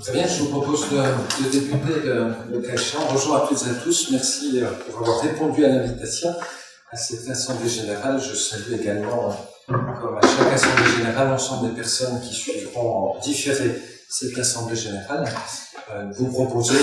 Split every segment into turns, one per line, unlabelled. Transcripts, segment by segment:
Très bien, je vous propose de, de débuter le, le Bonjour à toutes et à tous. Merci pour avoir répondu à l'invitation à cette assemblée générale. Je salue également, comme à chaque assemblée générale, l'ensemble des personnes qui suivront en différé cette assemblée générale. Euh, vous proposer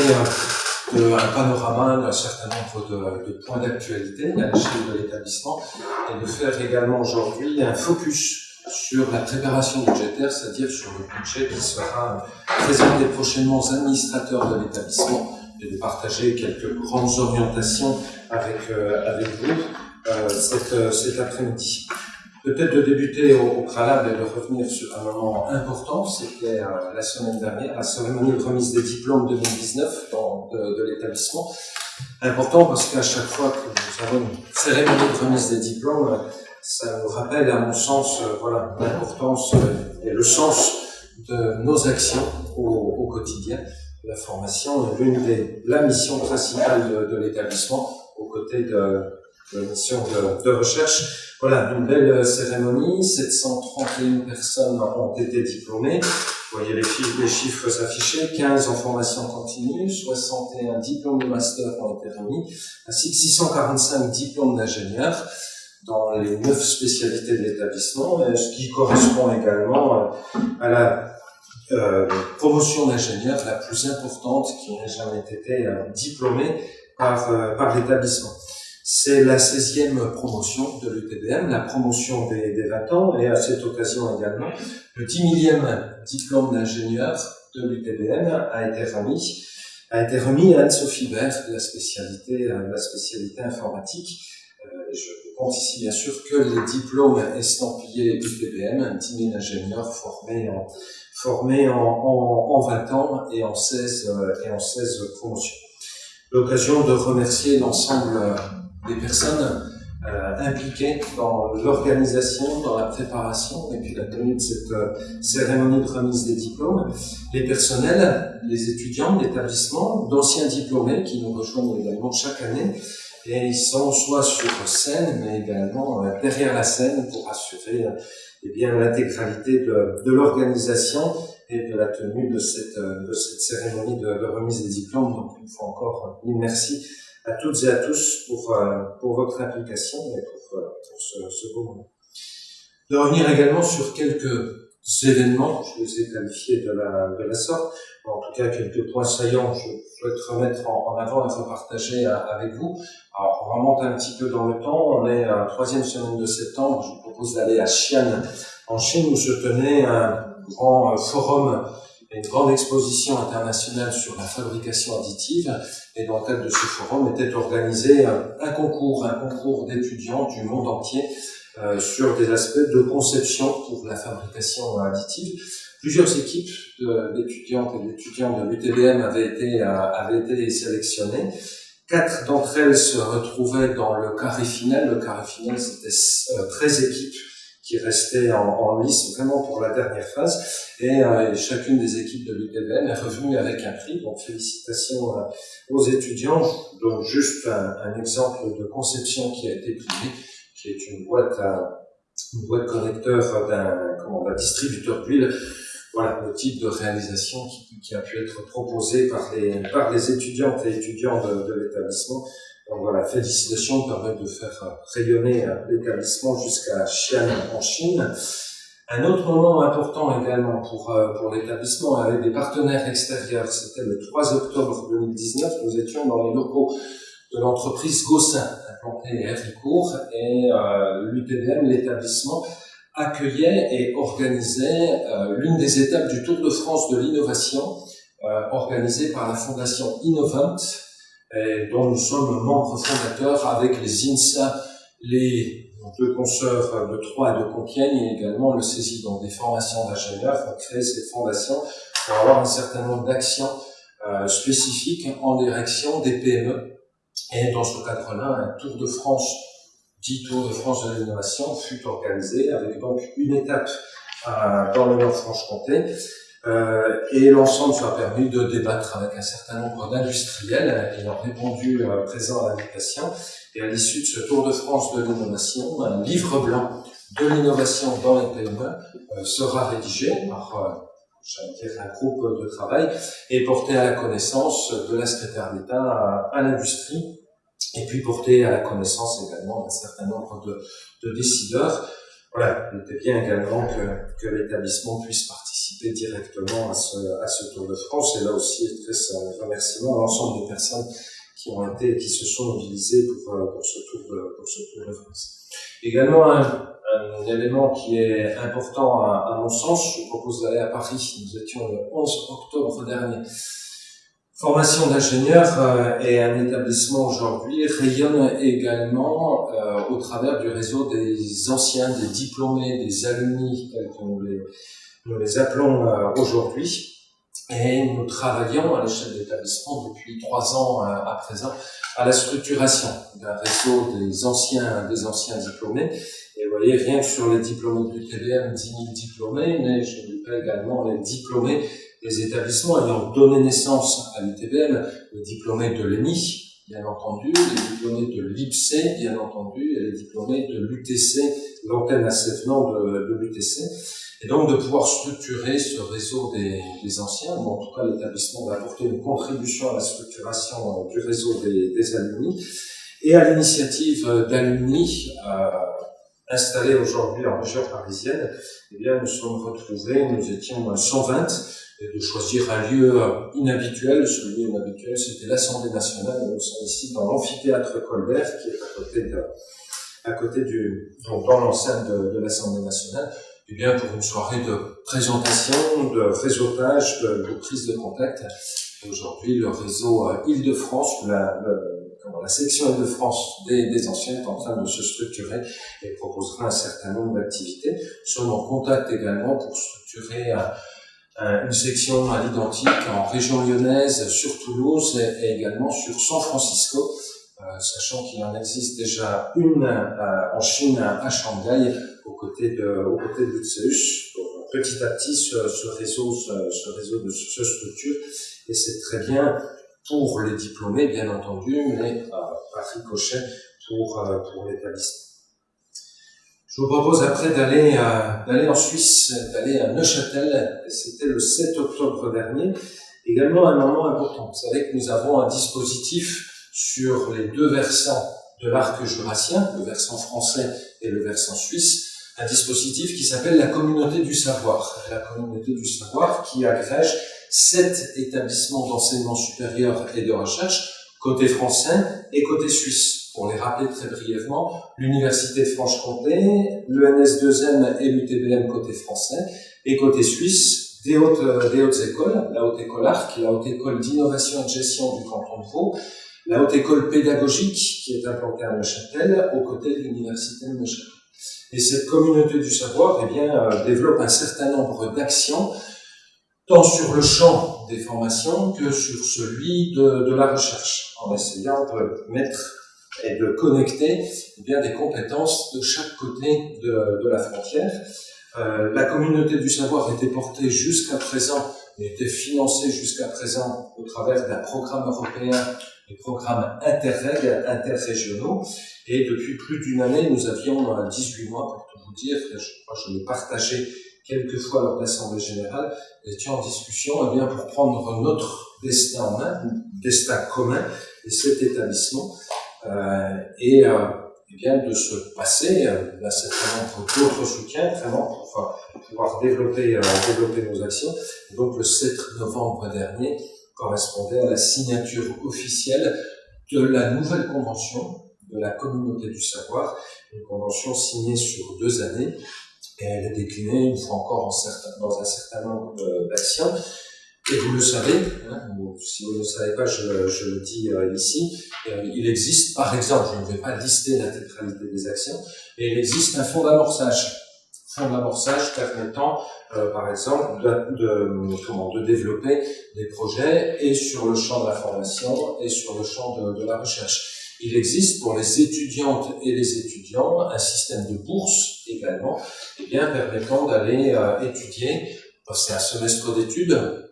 euh, un panorama d'un certain nombre de, de points d'actualité à l'échelle de l'établissement et de faire également aujourd'hui un focus sur la préparation budgétaire, c'est-à-dire sur le budget qui sera présenté prochainement aux administrateurs de l'établissement et de partager quelques grandes orientations avec, euh, avec vous euh, cet, euh, cet après-midi. Peut-être de débuter au, au, préalable et de revenir sur un moment important, c'était euh, la semaine dernière, la cérémonie de remise des diplômes 2019 dans, de, de l'établissement. Important parce qu'à chaque fois que nous avons une cérémonie de remise des diplômes, ça nous rappelle, à mon sens, euh, voilà, l'importance euh, et le sens de nos actions au, quotidien. La formation est l'une des, la mission principale de, de l'établissement, aux côtés de, de la mission de, de, recherche. Voilà, une belle cérémonie, 731 personnes ont été diplômées. Vous voyez les chiffres, les chiffres affichés, 15 en formation continue, 61 diplômes de master ont été remis, ainsi que 645 diplômes d'ingénieurs dans les neuf spécialités de l'établissement, ce qui correspond également euh, à la euh, promotion d'ingénieur la plus importante qui n'ait jamais été euh, diplômée par, par l'établissement. C'est la 16e promotion de l'UTBM, la promotion des, des 20 ans, et à cette occasion également, le 10 millième diplôme d'ingénieur de l'UTBM a été remis, à Anne-Sophie Bert la la spécialité informatique. Je compte ici bien sûr que les diplômes estampillés UPBM, 10 000 ingénieurs formés en, formés en, en, en 20 ans et en 16, euh, et en 16 promotions. L'occasion de remercier l'ensemble des personnes euh, impliquées dans l'organisation, dans la préparation et puis la tenue de cette euh, cérémonie de remise des diplômes, les personnels, les étudiants l'établissement, d'anciens diplômés qui nous rejoignent également chaque année, et ils sont soit sur scène, mais également euh, derrière la scène pour assurer euh, eh bien l'intégralité de, l'organisation et de la tenue de cette, euh, de cette cérémonie de, de remise des diplômes. Donc une fois encore, mille merci à toutes et à tous pour, pour votre implication et pour, pour ce, ce beau moment. De revenir également sur quelques événements, je les ai qualifiés de la, de la sorte, en tout cas quelques points saillants, je souhaite remettre en, en avant et repartager avec vous. Alors, on remonte un petit peu dans le temps. On est à la troisième semaine de septembre. Je vous propose d'aller à Xi'an, en Chine, où se tenait un grand euh, forum une grande exposition internationale sur la fabrication additive. Et dans le cadre de ce forum était organisé un, concours, un concours d'étudiants du monde entier euh, sur des aspects de conception pour la fabrication additive. Plusieurs équipes d'étudiantes et d'étudiants de l'UTBM avaient été, euh, avaient été sélectionnées. Quatre d'entre elles se retrouvaient dans le carré final. Le carré final, c'était 13 euh, équipes qui restaient en, en, lice vraiment pour la dernière phase. Et, chacune des équipes de l'UTBM est revenue avec un prix. Donc félicitations aux étudiants. Je donne juste un, exemple de conception qui a été primée, qui est une boîte, à, une boîte connecteur d'un distributeur d'huile voilà le type de réalisation qui, qui, a pu être proposé par les, par les étudiantes et étudiants de, de l'établissement. Donc voilà, félicitations permettent de faire rayonner l'établissement jusqu'à Xi'an en Chine. Un autre moment important également pour, euh, pour l'établissement avec des partenaires extérieurs, c'était le 3 octobre 2019, nous étions dans les locaux de l'entreprise Gossin, et euh, l'UTBM, l'établissement, accueillait et organisait euh, l'une des étapes du Tour de France de l'innovation, euh, organisée par la Fondation Innovant, dont nous sommes membres fondateurs avec les INSA, les deux consoeurs de Troyes et de Compiègne, et également le CESI, donc des formations d'ingénieurs, pour créer cette fondation pour avoir un certain nombre d'actions euh, spécifiques en direction des PME. Et dans ce cadre-là, un Tour de France dit Tour de France de l'innovation fut organisé avec donc une étape euh, dans le Nord-Franche-Comté. Euh, et l'ensemble soit permis de débattre avec un certain nombre d'industriels ayant répondu euh, présent à l'invitation. Et à l'issue de ce Tour de France de l'innovation, un livre blanc de l'innovation dans les PME euh, sera rédigé par j'allais dire un groupe de travail, et porté à la connaissance de la secrétaire d'État à, l'industrie, et puis porté à la connaissance également d'un certain nombre de, de, décideurs. Voilà, il était bien également que, que l'établissement puisse participer directement à ce, à ce Tour de France, et là aussi, très remerciement à l'ensemble des personnes qui ont été, qui se sont mobilisées pour, pour ce Tour de, pour ce tour de France. Également un, élément qui est important à, mon sens. Je propose d'aller à Paris. Nous étions le 11 octobre dernier. Formation d'ingénieur euh, et un établissement aujourd'hui rayonne également euh, au travers du réseau des anciens, des diplômés, des alumni, tels que nous les, nous les appelons euh, aujourd'hui. Et nous travaillons à l'échelle de l'établissement depuis trois ans à présent à la structuration d'un réseau des anciens, des anciens diplômés. Et vous voyez, rien que sur les diplômés du TBM, 10 000 diplômés, mais je dis pas également les diplômés des établissements ayant donné naissance à l'UTBM, les diplômés de l'ENI, bien entendu, les diplômés de l'IPSE, bien entendu, et les diplômés de l'UTC, l'antenne à de, de l'UTC. Et donc de pouvoir structurer ce réseau des, anciens, ou en tout cas l'établissement va apporter une contribution à la structuration du réseau des, des alumni. Et à l'initiative d'Alumni, euh, installés aujourd'hui en région parisienne, eh bien, nous sommes retrouvés, nous étions 120, et de choisir un lieu inhabituel. Ce lieu inhabituel, c'était l'Assemblée nationale. Nous sommes ici dans l'amphithéâtre Colbert, qui est à côté de, à côté du, donc dans l'enceinte de, l'Assemblée nationale, eh bien, pour une soirée de présentation, de réseautage, de, prise de contact. Aujourd'hui, le réseau euh, Île-de-France, la, section Île-de-France des, anciens est en train de se structurer et proposera un certain nombre d'activités. Nous sommes en contact également pour structurer une section à l'identique en région lyonnaise, sur Toulouse et, également sur San Francisco, sachant qu'il en existe déjà une euh, en Chine à Shanghai, aux côtés de, aux côtés de l'UTSEUS. Petit à petit, ce, ce réseau, ce, ce réseau de, se structure et c'est très bien pour les diplômés, bien entendu, mais euh, par ricochet pour, euh, pour l'établissement. Je vous propose après d'aller euh, d'aller en Suisse, d'aller à Neuchâtel. C'était le 7 octobre dernier. Également un moment important. Vous savez que nous avons un dispositif sur les deux versants de l'arc jurassien, le versant français et le versant suisse, un dispositif qui s'appelle la communauté du savoir. La communauté du savoir qui agrège sept établissements d'enseignement supérieur et de recherche, côté français et côté suisse. Pour les rappeler très brièvement, l'Université de Franche-Comté, l'ENS2M et l'UTBM côté français, et côté suisse, des hautes, euh, des hautes écoles, la Haute École ARC, la Haute École d'Innovation et de Gestion du canton de Vaud, la Haute École Pédagogique qui est implantée à Neuchâtel, aux côtés de l'Université de Neuchâtel. Et cette communauté du savoir eh bien, euh, développe un certain nombre d'actions tant sur le champ des formations que sur celui de, la recherche, en essayant de mettre et de connecter eh bien, des compétences de chaque côté de, de la frontière. Euh, la communauté du savoir était portée jusqu'à présent, était financée jusqu'à présent au travers d'un programme européen, des programmes interreg, interrégionaux, et depuis plus d'une année, nous avions 18 mois, pour tout vous dire, je crois que je l'ai partagé quelquefois lors de l'Assemblée Générale, étions en discussion eh bien, pour prendre notre destin en main, destin commun, et cet établissement, euh, et, euh, eh bien, de se passer euh, d'un certain nombre d'autres soutiens, vraiment pour pouvoir développer, euh, développer nos actions. Et donc le 7 novembre dernier correspondait à la signature officielle de la nouvelle convention de la communauté du savoir, une convention signée sur deux années, et elle est déclinée une fois encore en dans un certain nombre d'actions. Et vous le savez, hein, si vous ne le savez pas, je, je le dis euh, ici, euh, il existe, par exemple, je ne vais pas lister l'intégralité des actions, mais il existe un fonds d'amorçage. Fonds d'amorçage permettant, euh, par exemple, de, de, comment, de développer des projets et sur le champ de la formation et sur le champ de, la recherche. Il existe pour les étudiantes et les étudiants un système de bourse également, et eh bien, permettant d'aller euh, étudier, c'est un semestre d'études,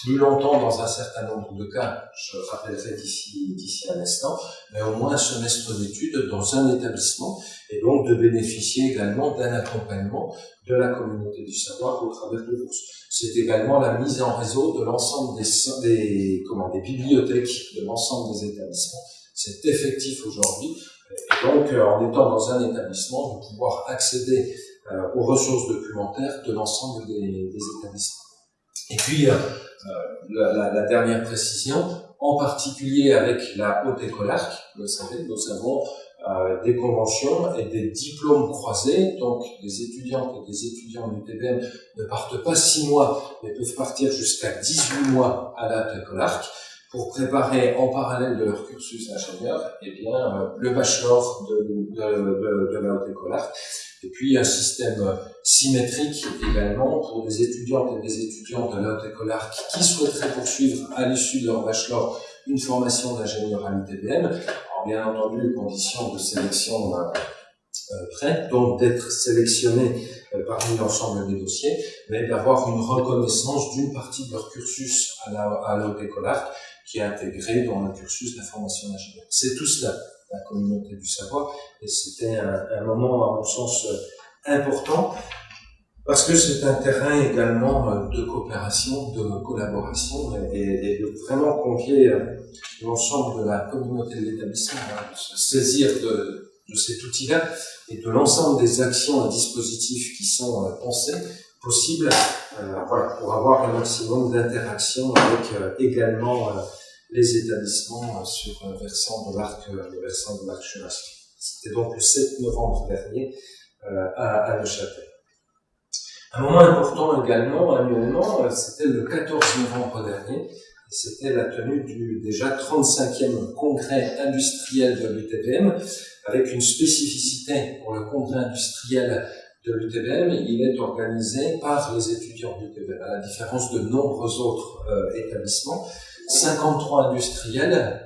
plus longtemps dans un certain nombre de cas, je rappellerai d'ici d'ici un instant, mais au moins un semestre d'études dans un établissement et donc de bénéficier également d'un accompagnement de la communauté du savoir au travers de bourses. C'est également la mise en réseau de l'ensemble des, des, comment, des bibliothèques de l'ensemble des établissements. C'est effectif aujourd'hui. Et donc, euh, en étant dans un établissement, de pouvoir accéder euh, aux ressources documentaires de l'ensemble des, établissements. Et puis, euh, la, la, la, dernière précision, en particulier avec la haute école arc, vous savez, nous avons euh, des conventions et des diplômes croisés. Donc, les étudiantes et des étudiants de l'UTBM ne partent pas six mois, mais peuvent partir jusqu'à 18 mois à la école arc pour préparer en parallèle de leur cursus d'ingénieur eh bien, euh, le bachelor de, de, de, de la haute école arc et puis un système symétrique également pour des étudiantes et des étudiants de arc qui souhaiteraient poursuivre à l'issue de leur bachelor une formation d'ingénieur à l'UTBM. Alors bien entendu, les conditions de sélection euh, euh, prêtes, donc d'être sélectionné euh, parmi l'ensemble des dossiers, mais d'avoir une reconnaissance d'une partie de leur cursus à la, à la haute école arc qui est intégrée dans le cursus de la formation d'ingénieur. C'est tout cela la communauté du savoir. Et c'était un, un, moment, à mon sens, euh, important, parce que c'est un terrain également euh, de coopération, de collaboration, et, de vraiment convier euh, l'ensemble de la communauté de l'établissement à se saisir de, cet outil-là et de l'ensemble des actions et dispositifs qui sont pensés possibles euh, voilà, pour avoir un maximum d'interaction avec euh, également euh, les établissements sur le versant de l'arc C'était donc le 7 novembre dernier à, à Neuchâtel. Un moment important également, annuellement, c'était le 14 novembre dernier, c'était la tenue du déjà 35e congrès industriel de l'UTBM, avec une spécificité pour le congrès industriel de l'UTBM, il est organisé par les étudiants de l'UTBM, à la différence de nombreux autres euh, établissements. 53 industriels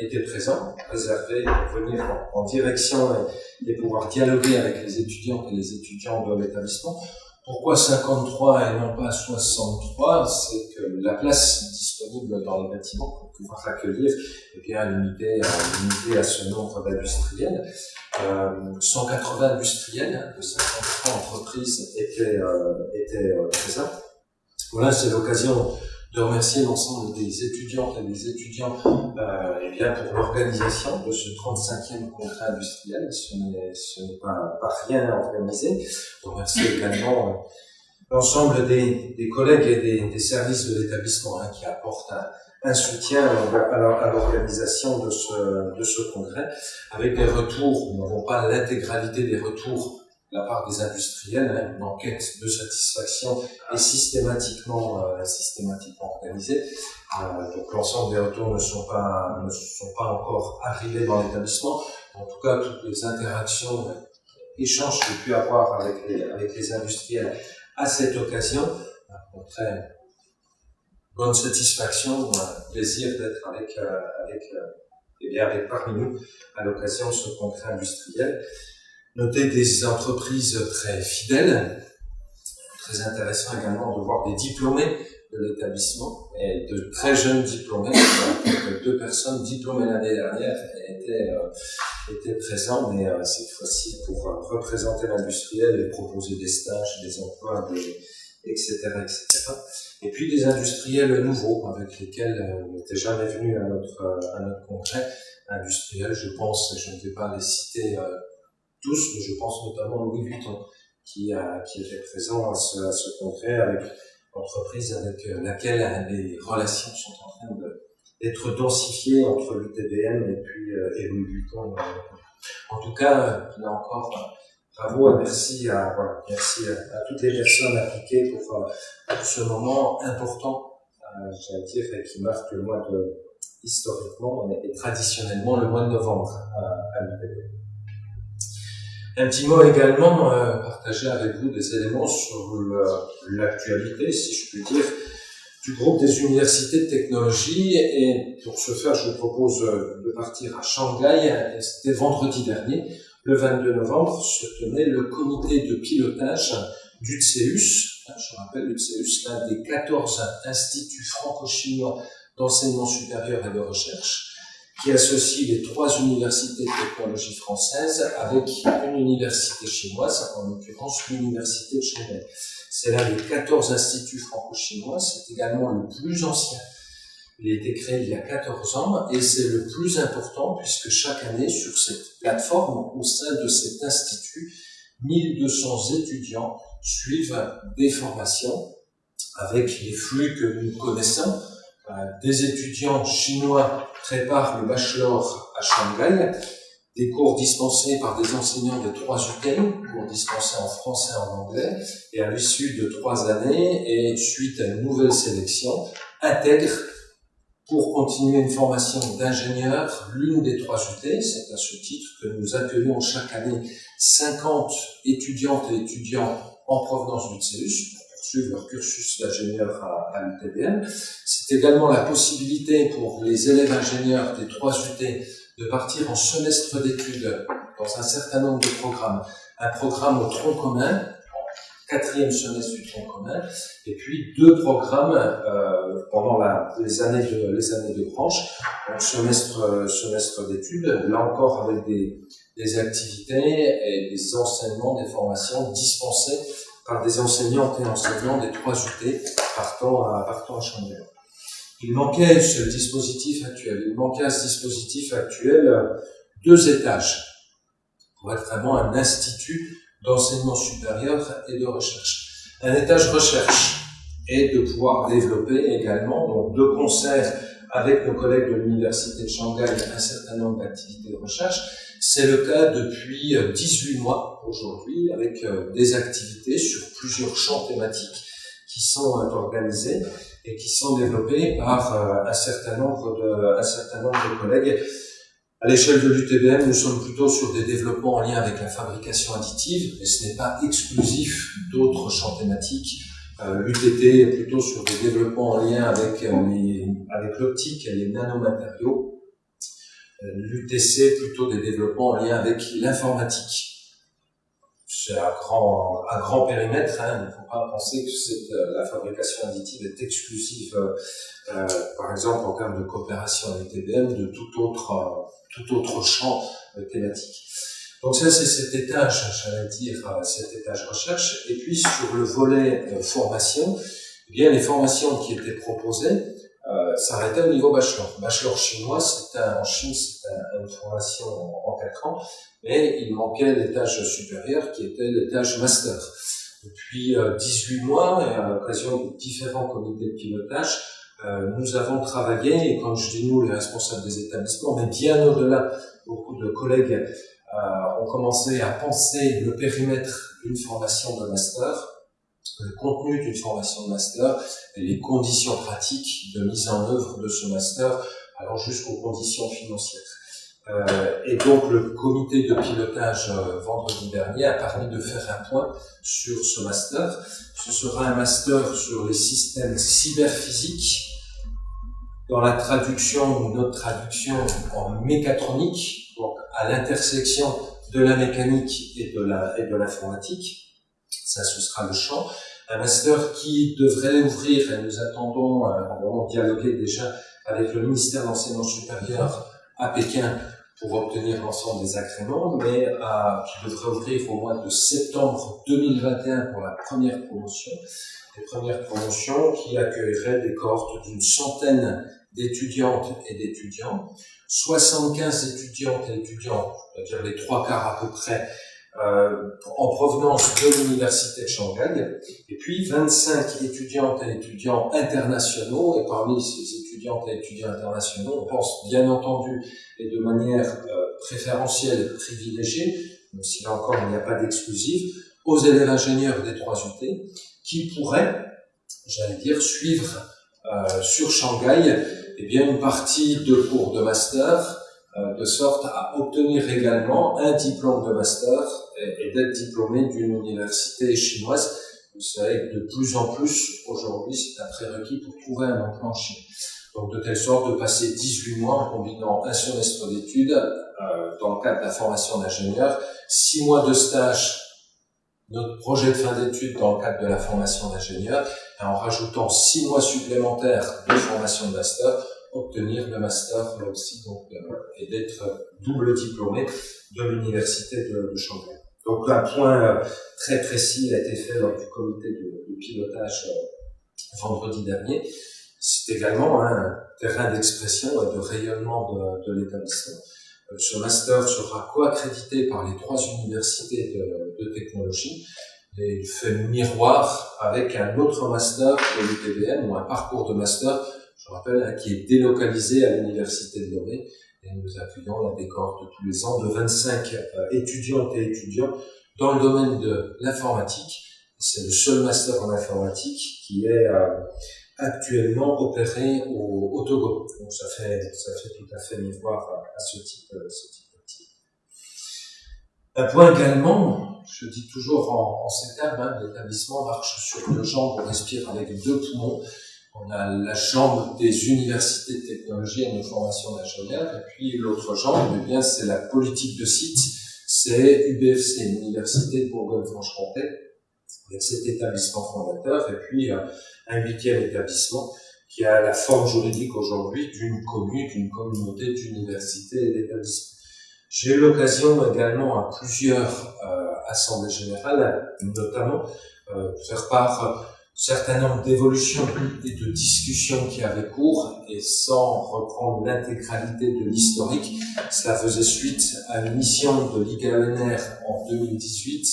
euh, étaient présents, réservés pour venir en, direction et, pouvoir dialoguer avec les étudiants et les étudiants de l'établissement. Pourquoi 53 et non pas 63 C'est que la place disponible dans les bâtiments pour pouvoir accueillir est bien limitée, à ce nombre d'industriels. Euh, 180 industriels de 53 entreprises étaient, euh, euh, présents. Voilà, c'est l'occasion de remercier l'ensemble des étudiantes et des étudiants euh, et bien pour l'organisation de ce 35e congrès industriel. Ce n'est pas, pas rien organisé. Je remercie également euh, l'ensemble des, des, collègues et des, des services de l'établissement hein, qui apportent un, un soutien à l'organisation de ce, de ce congrès, avec des retours, nous n'avons pas l'intégralité des retours la part des industriels, hein, une enquête de satisfaction est systématiquement, euh, systématiquement organisée. Euh, donc l'ensemble des retours ne sont pas, ne sont pas encore arrivés dans l'établissement. En tout cas, toutes les interactions, échanges que j'ai pu avoir avec les, avec les industriels à cette occasion, montraient bonne satisfaction, plaisir d'être avec, euh, avec, euh, et bien avec parmi nous à l'occasion de ce congrès industriel. Notez des entreprises très fidèles, très intéressant également de voir des diplômés de l'établissement et de très jeunes diplômés. Deux personnes diplômées l'année dernière étaient, euh, étaient présents, mais euh, cette fois-ci pour euh, représenter l'industriel et proposer des stages, des emplois, etc., etc. Et puis des industriels nouveaux avec lesquels on n'était jamais venu à notre, à notre congrès. Industriels, je pense, je ne vais pas les citer tous, je pense notamment Louis Vuitton, qui, a, qui était présent à ce, à congrès avec l'entreprise avec laquelle les relations sont en train d'être densifiées entre l'UTBM et puis euh, Louis Vuitton. En tout cas, là encore, bravo et merci à, à, à, toutes les personnes appliquées pour, euh, ce moment important, euh, j'allais dire, qui marque le mois de, historiquement et, traditionnellement le mois de novembre à, à l'UTBM. Un petit mot également, euh, partager avec vous des éléments sur l'actualité, si je puis dire, du groupe des universités de technologie. Et pour ce faire, je vous propose euh, de partir à Shanghai. C'était vendredi dernier, le 22 novembre, se tenait le comité de pilotage du CEUS, Je rappelle, l'UTSEUS, l'un des 14 instituts franco-chinois d'enseignement supérieur et de recherche, qui associe les trois universités de technologie françaises avec une université chinoise, en l'occurrence l'université de Shanghai. C'est l'un des 14 instituts franco-chinois, c'est également le plus ancien. Il a été créé il y a 14 ans et c'est le plus important puisque chaque année sur cette plateforme, au sein de cet institut, 1200 étudiants suivent des formations avec les flux que nous connaissons. Euh, des étudiants chinois préparent le bachelor à Shanghai, des cours dispensés par des enseignants de trois UT, cours dispensés en français et en anglais, et à l'issue de trois années, et suite à une nouvelle sélection, intègrent pour continuer une formation d'ingénieur l'une des trois UT. C'est à ce titre que nous accueillons chaque année 50 étudiantes et étudiants en provenance du CEUS poursuivre leur cursus d'ingénieur à, l'UTBM. C'est également la possibilité pour les élèves ingénieurs des trois UT de partir en semestre d'études dans un certain nombre de programmes. Un programme au tronc commun, quatrième semestre du tronc commun, et puis deux programmes euh, pendant les années de les années de branche, donc semestre semestre d'études, là encore avec des, des activités et des enseignements, des formations dispensées par des enseignantes et enseignants des trois UT partant à partant à Chambéry. Il manquait ce dispositif actuel, il manquait à ce dispositif actuel deux étages pour être vraiment un institut d'enseignement supérieur et de recherche. Un étage recherche et de pouvoir développer également, donc de concert avec nos collègues de l'Université de Shanghai, un certain nombre d'activités de recherche. C'est le cas depuis 18 mois aujourd'hui, avec euh, des activités sur plusieurs champs thématiques qui sont euh, organisés et qui sont développés par euh, un certain nombre de, un certain nombre de collègues. À l'échelle de l'UTBM, nous sommes plutôt sur des développements en lien avec la fabrication additive, mais ce n'est pas exclusif d'autres champs thématiques. Euh, est plutôt sur des développements en lien avec, avec l'optique et les nanomatériaux. Euh, L'UTC plutôt des développements en lien avec l'informatique c'est un grand, un grand périmètre. Hein. Il ne faut pas penser que euh, la fabrication additive est exclusive, euh, par exemple en termes de coopération avec TBM, de tout autre, tout autre champ thématique. Donc ça, c'est cet étage, j'allais dire, cet étage recherche. Et puis sur le volet formation, eh bien les formations qui étaient proposées euh, s'arrêtaient au niveau bachelor. Bachelor chinois, c'est en Chine, c'est une formation en, en 4 ans mais il manquait l'étage supérieur qui était l'étage master. Depuis 18 euh, mois, et à l'occasion de différents comités de pilotage, euh, nous avons travaillé, et quand je dis nous, les responsables des établissements, mais bien au-delà, beaucoup de collègues euh, ont commencé à penser le périmètre d'une formation de master, le contenu d'une formation de master et les conditions pratiques de mise en œuvre de ce master, alors jusqu'aux conditions financières. Euh, et donc le comité de pilotage euh, vendredi dernier a permis de faire un point sur ce master. Ce sera un master sur les systèmes cyberphysiques dans la traduction ou notre traduction en mécatronique, à l'intersection de la mécanique et de l'informatique. Ça, ce sera le champ. Un master qui devrait ouvrir, et nous attendons, euh, on dialoguer déjà avec le ministère de l'Enseignement supérieur à Pékin pour obtenir l'ensemble des agréments, mais à, qui devrait ouvrir au mois de septembre 2021 pour la première promotion. Les premières promotions qui accueilleraient des cohortes d'une centaine d'étudiantes et d'étudiants, 75 étudiantes et étudiants, c'est-à-dire les trois quarts à peu près, euh, en provenance de l'université de Shanghai, et puis 25 étudiantes et étudiants internationaux, et parmi ces étudiantes et étudiants internationaux, on pense bien entendu et de manière euh, préférentielle privilégiée, même si là encore il n'y a pas d'exclusive, aux élèves ingénieurs des trois UT qui pourraient, j'allais dire, suivre euh, sur Shanghai eh bien, une partie de cours de master euh, de sorte à obtenir également un diplôme de master et, d'être diplômé d'une université chinoise. Vous savez que de plus en plus, aujourd'hui, c'est un prérequis pour trouver un emploi en Chine. Donc, de telle sorte de passer 18 mois en combinant un semestre d'études euh, dans le cadre de la formation d'ingénieur, 6 mois de stage notre projet de fin d'études dans le cadre de la formation d'ingénieur et en rajoutant six mois supplémentaires de formation de master, obtenir le master aussi donc, euh, et d'être double diplômé de l'université de, de Chambéry. Donc un point euh, très précis a été fait lors du comité de, pilotage euh, vendredi dernier. C'est également un terrain d'expression et de rayonnement de, l'établissement. Ce master sera co-accrédité par les trois universités de technologie et il fait miroir avec un autre master de l'UTBM ou un parcours de master, je rappelle, hein, qui est délocalisé à l'université de Lomé et nous appuyons la décor de tous les ans de 25 euh, étudiantes et étudiants dans le domaine de l'informatique. C'est le seul master en informatique qui est euh, actuellement opéré au, Togo. Donc ça fait, ça fait tout à fait miroir à, ce type, euh, ce type. Un point également, je dis toujours en, en ces termes, hein, l'établissement marche sur deux jambes, on respire avec deux poumons. On a la jambe des universités de technologie et de formation d'ingénieurs, et puis l'autre jambe, eh bien, c'est la politique de site, c'est UBFC, l'Université de Bourgogne-Franche-Comté, avec cet établissement fondateur, et puis euh, un huitième établissement qui a la forme juridique aujourd'hui d'une commune, d'une communauté d'universités et d'établissements. J'ai eu l'occasion également à plusieurs euh, assemblées générales, notamment euh, faire part certain nombre d'évolutions et de discussions qui avaient cours, et sans reprendre l'intégralité de l'historique, cela faisait suite à une mission de l'IGANR en 2018,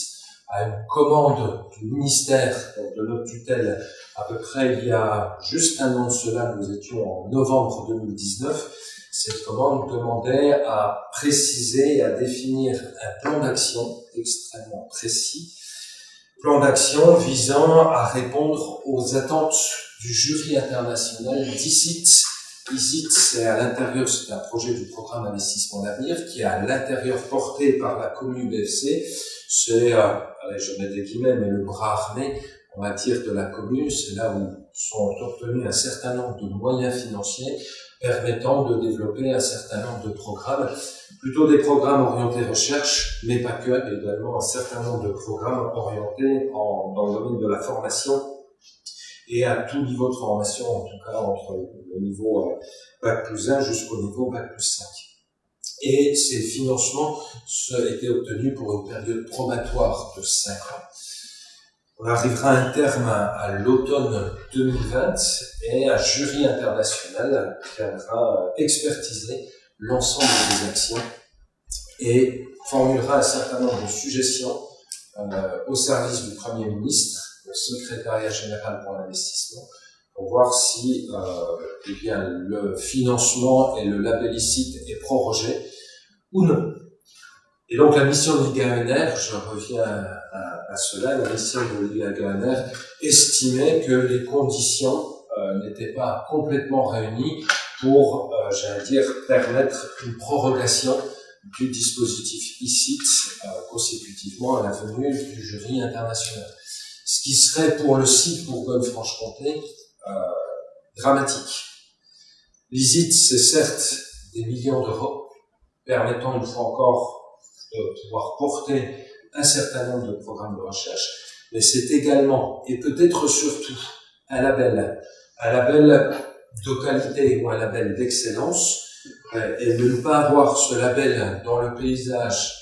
à une commande du ministère de notre tutelle à peu près il y a juste un an de cela, nous étions en novembre 2019, cette commande demandait à préciser et à définir un plan d'action extrêmement précis plan d'action visant à répondre aux attentes du jury international d'ICIT. ICIT, c'est à l'intérieur, c'est un projet du programme d'investissement d'avenir qui est à l'intérieur porté par la commune BFC. C'est, euh, je mets des guillemets, mais le bras armé, on va dire, de la commune. C'est là où sont obtenus un certain nombre de moyens financiers permettant de développer un certain nombre de programmes, plutôt des programmes orientés recherche, mais pas que, également un certain nombre de programmes orientés en, dans le domaine de la formation et à tout niveau de formation, en tout cas entre le niveau euh, Bac plus 1 jusqu'au niveau Bac plus 5. Et ces financements étaient obtenus pour une période probatoire de 5 ans. On arrivera à un terme à, l'automne 2020 et un jury international viendra expertiser l'ensemble des actions et formulera un certain nombre de suggestions euh, au service du Premier ministre, au secrétariat général pour l'investissement, pour voir si euh, eh bien, le financement et le label ICIT est prorogé ou non. Et donc la mission de l'IGANR, je reviens à, à, cela, la mission de l'IGANR estimait que les conditions euh, n'étaient pas complètement réunies pour, euh, j'allais dire, permettre une prorogation du dispositif ICIT euh, consécutivement à la venue du jury international. Ce qui serait pour le site Bourgogne-Franche-Comté euh, dramatique. L'ICIT, c'est certes des millions d'euros, permettant une fois encore de pouvoir porter un certain nombre de programmes de recherche, mais c'est également, et peut-être surtout, un label, un label de qualité ou un label d'excellence, euh, et de ne pas avoir ce label dans le paysage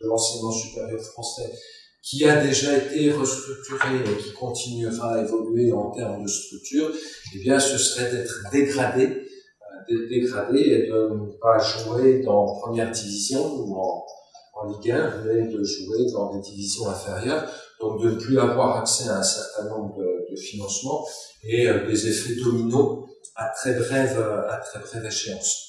de l'enseignement supérieur français qui a déjà été restructuré et qui continuera à évoluer en termes de structure, eh bien, ce serait d'être dégradé, euh, dégradé et de ne pas jouer dans première division ou en, en Ligue 1, mais de jouer dans des divisions inférieures, donc de ne plus avoir accès à un certain nombre de, financements et euh, des effets dominos à très brève, à très échéance.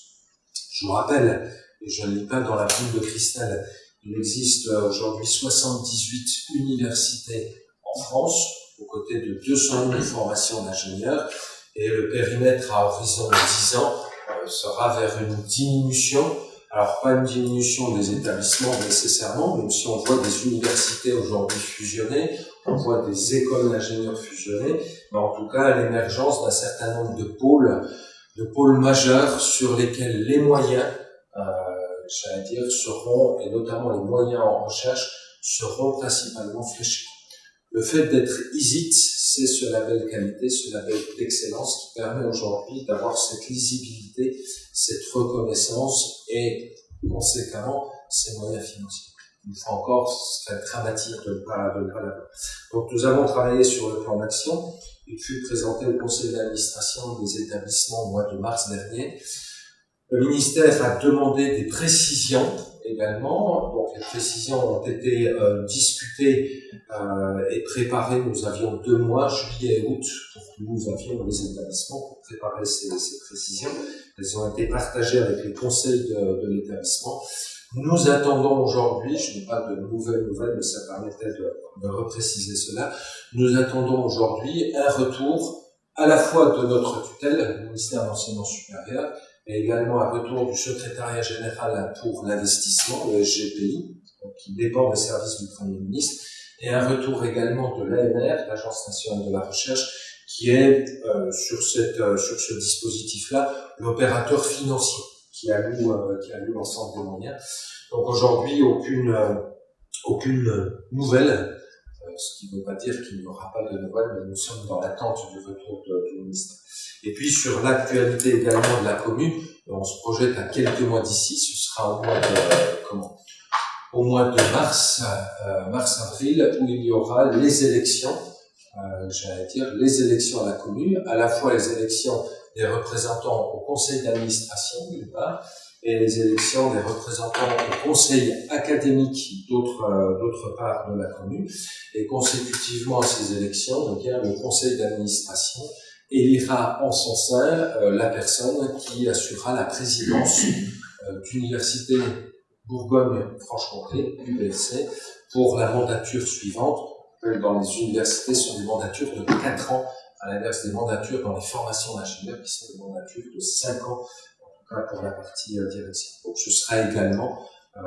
Je vous rappelle, et je ne lis pas dans la boule de cristal, il existe aujourd'hui 78 universités en France, aux côtés de 200 000 formations d'ingénieurs, et le périmètre à horizon de 10 ans euh, sera vers une diminution alors, pas une diminution des établissements nécessairement, même si on voit des universités aujourd'hui fusionnées, on voit des écoles d'ingénieurs fusionnées, mais en tout cas l'émergence d'un certain nombre de pôles, de pôles majeurs sur lesquels les moyens, euh, j'allais dire, seront, et notamment les moyens en recherche, seront principalement fléchés. Le fait d'être ISIT, c'est ce label qualité, ce label d'excellence qui permet aujourd'hui d'avoir cette lisibilité, cette reconnaissance et conséquemment ces moyens financiers. Une fois encore, ce serait dramatique de ne pas, de pas l'avoir. Donc nous avons travaillé sur le plan d'action. Il fut présenté au conseil d'administration des établissements au mois de mars dernier. Le ministère a demandé des précisions également. Donc les précisions ont été euh, discutées euh, et préparées. Nous avions deux mois, juillet et août, pour que nous avions les établissements pour préparer ces, précisions. Elles ont été partagées avec les conseils de, de l'établissement. Nous attendons aujourd'hui, je n'ai pas de nouvelles nouvelles, mais ça permettait de, de repréciser cela, nous attendons aujourd'hui un retour à la fois de notre tutelle, le ministère de l'Enseignement supérieur, et également un retour du secrétariat général pour l'investissement, le SGPI, qui dépend des services du Premier ministre, et un retour également de l'ANR, l'Agence nationale de la recherche, qui est euh, sur, cette, euh, sur ce dispositif-là l'opérateur financier qui alloue, euh, alloue l'ensemble des moyens. Donc aujourd'hui, aucune, euh, aucune nouvelle, ce qui ne veut pas dire qu'il n'y aura pas de nouvelles, mais nous sommes dans l'attente du retour du ministère. Et puis sur l'actualité également de la commune, on se projette à quelques mois d'ici, ce sera au mois de comment? Au de mars, euh, mars-avril, où il y aura les élections, euh, j'allais dire les élections à la commune, à la fois les élections des représentants au conseil d'administration d'une part, et les élections des représentants au conseil académique d'autre euh, part de la commune. Et consécutivement à ces élections, donc, le conseil d'administration élira en son sein euh, la personne qui assurera la présidence euh, d'université Bourgogne-Franche-Comté, UBFC, pour la mandature suivante. Dans les universités, ce sont des mandatures de 4 ans, à l'inverse des mandatures dans les formations d'ingénieurs, qui sont des mandatures de 5 ans, pour la partie euh, direction. Donc ce sera également euh,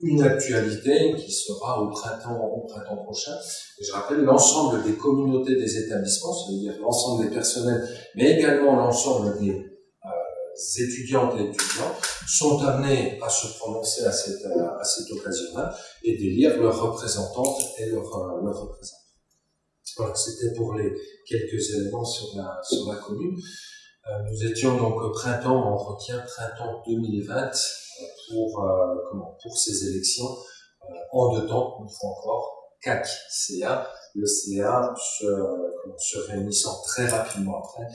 une actualité qui sera au printemps, au printemps prochain. Et je rappelle l'ensemble des communautés des établissements, c'est-à-dire l'ensemble des personnels, mais également l'ensemble des euh, étudiantes et étudiants, sont amenés à se prononcer à cette, occasion-là et d'élire leurs représentantes et leurs, représentants. Voilà, c'était pour les quelques éléments sur la commune. Euh, nous étions donc au printemps, on retient printemps 2020 pour, euh, comment, pour ces élections. Euh, en deux temps, une fois encore, CAC CA, le CA se, se réunissant très rapidement après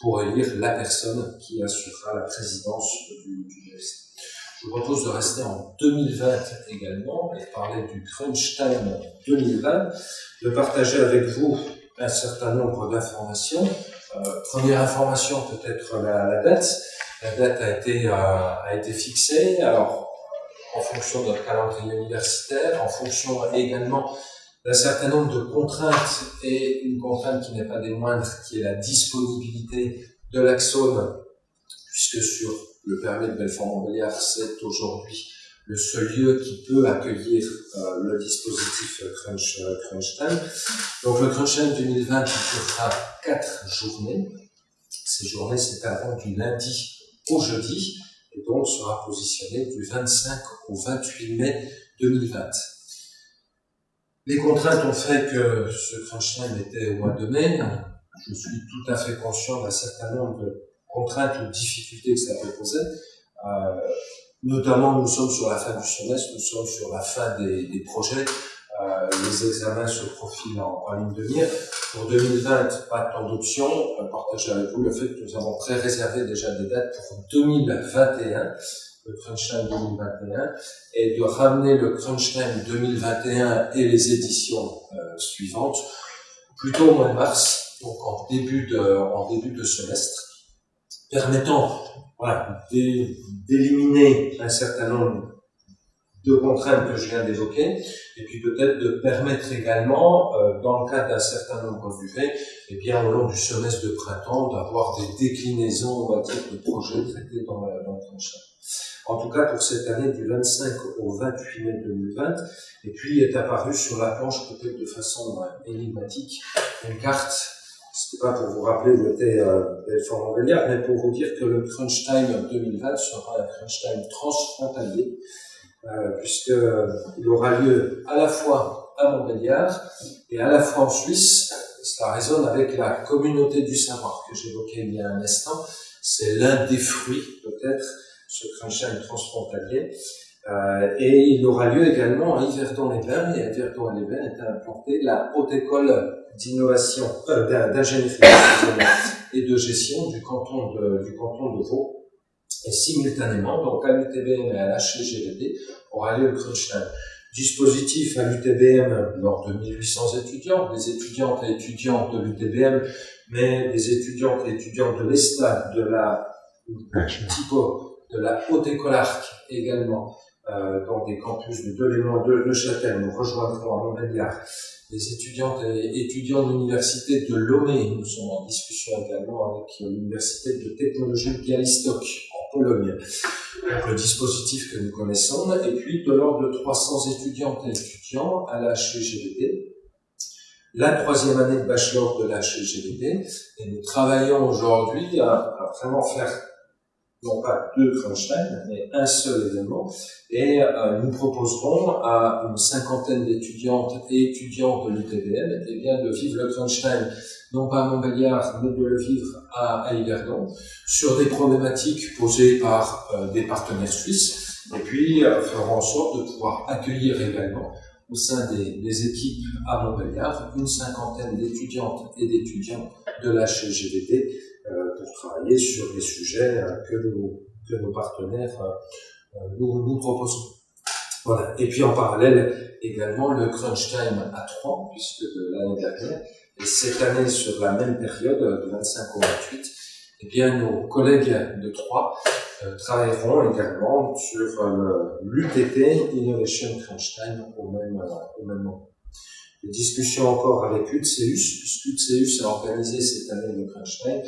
pour élire la personne qui assurera la présidence du, du Je vous propose de rester en 2020 également et parler du crunch time 2020, de partager avec vous un certain nombre d'informations. Euh, première information peut-être la, date. La date a été, euh, a été fixée. Alors, en fonction de notre calendrier universitaire, en fonction également d'un certain nombre de contraintes et une contrainte qui n'est pas des moindres, qui est la disponibilité de l'Axone, puisque sur le permis de Belfort-Montbéliard, c'est aujourd'hui le seul lieu qui peut accueillir euh, le dispositif Crunch, euh, Crunch Time. Donc le Crunch Time 2020 qui fera quatre journées. Ces journées s'étaleront du lundi au jeudi et donc sera positionné du 25 au 28 mai 2020. Les contraintes ont fait que ce crunch time était au mois de mai. Je suis tout à fait conscient d'un certain nombre de contraintes ou difficultés que ça peut. Euh, notamment, nous sommes sur la fin du semestre, nous sommes sur la fin des, des projets. Euh, les examens se profilent en, en ligne de mire. Pour 2020, pas tant d'options. Euh, partager avec vous le fait que nous avons pré-réservé déjà des dates pour 2021 le Crunch Time 2021 et de ramener le Crunch Time 2021 et les éditions euh, suivantes plutôt au mois de mars, donc en début de, en début de semestre, permettant voilà, d'éliminer un certain nombre de contraintes que je viens d'évoquer, et puis peut-être de permettre également, euh, dans le cadre d'un certain nombre d'UV, et bien au long du semestre de printemps, d'avoir des déclinaisons, on va dire, de projets traités dans, la, dans le. En tout cas, pour cette année, du 25 au 28 mai 2020, et puis est apparu sur la planche, peut-être de façon euh, énigmatique, une carte c'était pas pour vous rappeler où était euh, Belfort Montbéliard, mais pour vous dire que le Crunch Time 2020 sera un Crunch Time transfrontalier euh, puisqu'il aura lieu à la fois à Montbéliard et à la fois en Suisse. Cela résonne avec la communauté du savoir que j'évoquais il y a un instant. C'est l'un des fruits, peut-être, ce crunching transfrontalier. Euh, et il aura lieu également à Yverdon-les-Bains, et à Yverdon-les-Bains est implantée la Haute École d'innovation, euh, d'ingénierie et de gestion du canton de, du canton de Vaud. Et simultanément, donc à l'UTBM et à l'HGVD, aura lieu le Crunchline. Dispositif à l'UTBM lors de 1800 étudiants, des étudiantes et étudiants de l'UTBM, mais des étudiantes et étudiants de l'ESTA, de la de la Haute École Arc également, euh, dans des campus de Delémont, de Neuchâtel, nous rejoindrons à Montbéliard, les étudiantes et étudiants de l'université de Lomé, nous sommes en discussion également avec l'université de technologie de Bialystok en Pologne. Donc le dispositif que nous connaissons, et puis de l'ordre de 300 étudiantes et étudiants à la la troisième année de bachelor de la et nous travaillons aujourd'hui à vraiment faire non pas deux Crunchline, mais un seul événement. Et euh, nous proposerons à une cinquantaine d'étudiantes et étudiants de l'UTBM eh bien, de vivre le Crunchline, non pas à Montbéliard, mais de le vivre à, Yverdon, sur des problématiques posées par euh, des partenaires suisses, et puis euh, ferons en sorte de pouvoir accueillir également au sein des, équipes à Montbéliard une cinquantaine d'étudiantes et d'étudiants de la pour travailler sur des sujets euh, que, nos, partenaires euh, nous, nous proposent. Voilà. Et puis en parallèle, également le crunch time à 3, puisque de l'année dernière, et cette année sur la même période, de 25 au 28, eh bien, nos collègues de Troyes euh, travailleront également sur euh, l'UTT Innovation Crunch Time au même, euh, au même moment. Des discussions encore avec UTCEUS, puisque UTCEUS a organisé cette année le Crunch Time,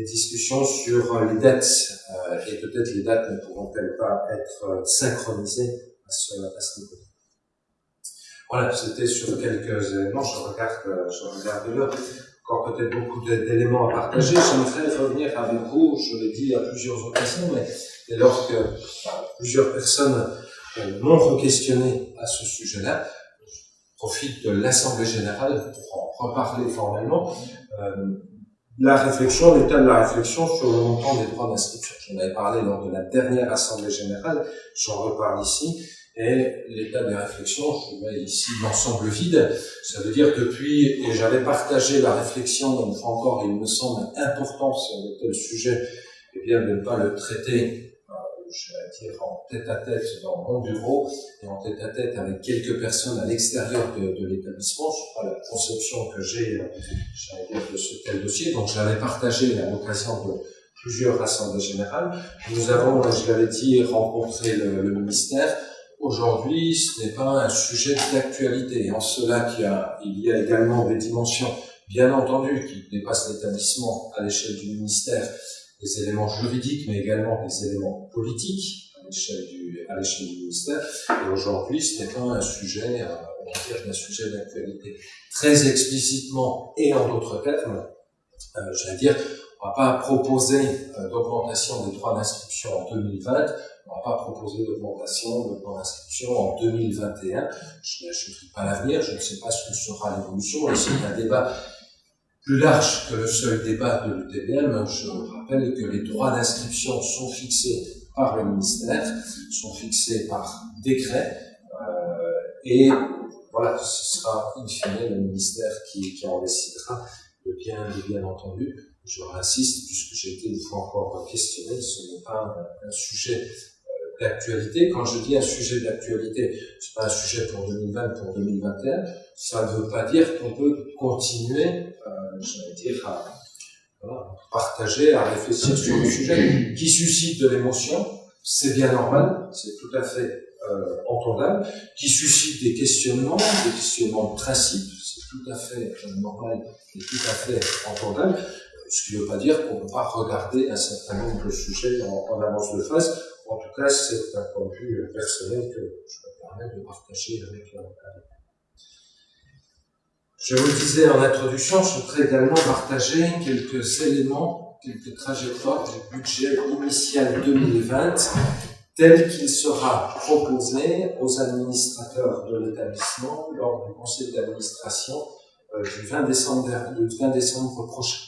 des discussions sur euh, les dates, euh, et peut-être les dates ne pourront-elles pas être euh, synchronisées à ce, à ce niveau. Voilà, c'était sur quelques éléments, je regarde, je regarde. Encore peut-être beaucoup d'éléments à partager. J'aimerais revenir avec vous, je l'ai dit à plusieurs occasions, mais dès lors que plusieurs personnes m'ont re-questionné à ce sujet-là, je profite de l'Assemblée Générale pour en reparler formellement. La réflexion, l'état de la réflexion sur le montant des droits d'inscription? J'en avais parlé lors de la dernière Assemblée Générale, j'en reparle ici, et l'état des réflexions, je mets ici l'ensemble vide, ça veut dire depuis, et j'avais partagé la réflexion, une fois encore, il me semble important sur tel sujet, et bien de ne pas le traiter vais dire, en tête à tête dans mon bureau et en tête à tête avec quelques personnes à l'extérieur de, de l'établissement. Je crois la conception que j'ai, de ce tel dossier. Donc, j'avais partagé à l'occasion de plusieurs assemblées générales. Nous avons, je l'avais dit, rencontré le, ministère. Aujourd'hui, ce n'est pas un sujet d'actualité. En cela qu'il y a, il y a également des dimensions, bien entendu, qui dépassent l'établissement à l'échelle du ministère des éléments juridiques, mais également des éléments politiques à l'échelle du, du ministère. Et aujourd'hui, ce n'est pas un sujet, euh, on va dire, un sujet d'actualité. Très explicitement et en d'autres termes, euh, j'allais dire, on va pas proposer euh, d'augmentation des droits d'inscription en 2020, on va pas proposer d'augmentation de droits d'inscription en 2021. Je ne pas l'avenir, je ne sais pas ce que sera l'évolution, c'est un débat plus large que le seul débat de l'UTBM. Je rappelle que les droits d'inscription sont fixés par le ministère, sont fixés par décret, euh, et voilà, ce sera in fine le ministère qui, qui en décidera de bien, bien entendu. Je réinsiste, puisque j'ai été une fois encore questionné, ce n'est pas un, sujet d'actualité. Quand je dis un sujet d'actualité, c'est pas un sujet pour 2020, pour 2021. Ça ne veut pas dire qu'on peut continuer, euh, dire, à partager, à réfléchir sur le sujet qui suscite de l'émotion. C'est bien normal, c'est tout à fait euh, entendable. Qui suscite des questionnements, des questionnements de principe, c'est tout à fait euh, normal et tout à fait entendable. Ce qui ne veut pas dire qu'on ne peut pas regarder un certain nombre de sujets en, avance de phase en tout cas, c'est un point de vue personnel que je me permets de partager avec, vous. Je vous le disais en introduction, je voudrais également partager quelques éléments, quelques trajectoires du budget initial 2020 tel qu'il sera proposé aux administrateurs de l'établissement lors du conseil d'administration euh, du 20 décembre, du 20 décembre prochain.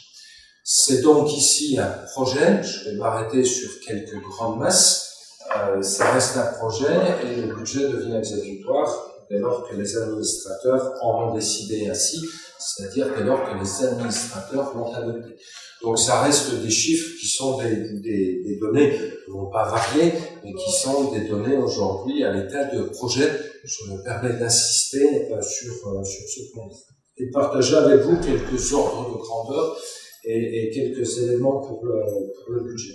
C'est donc ici un projet, je vais m'arrêter sur quelques grandes masses, euh, ça reste un projet et le budget devient exécutoire dès lors que les administrateurs en ont décidé ainsi, c'est-à-dire dès lors que les administrateurs l'ont adopté. Donc ça reste des chiffres qui sont des, données qui ne vont pas varier, mais qui sont des données aujourd'hui à l'état de projet. Je me permets d'insister euh, sur, euh, sur ce point. Et partager avec vous quelques ordres de grandeur et, quelques éléments pour le, pour le budget.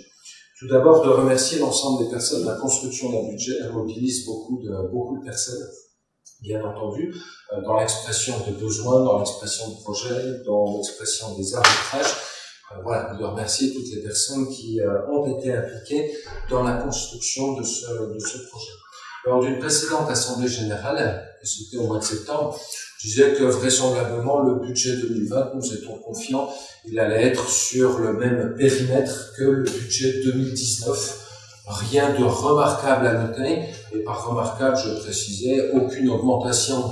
Tout d'abord, de remercier l'ensemble des personnes. La construction d'un budget mobilise beaucoup de, beaucoup de personnes bien entendu, euh, dans l'expression de besoins, dans l'expression de projets, dans l'expression des arbitrages. Euh, voilà, de remercier toutes les personnes qui euh, ont été impliquées dans la construction de ce, de ce projet. Lors d'une précédente Assemblée Générale, c'était au mois de septembre, je disais que vraisemblablement le budget 2020, nous étions confiants, il allait être sur le même périmètre que le budget 2019 Rien de remarquable à noter, et par remarquable, je précisais, aucune augmentation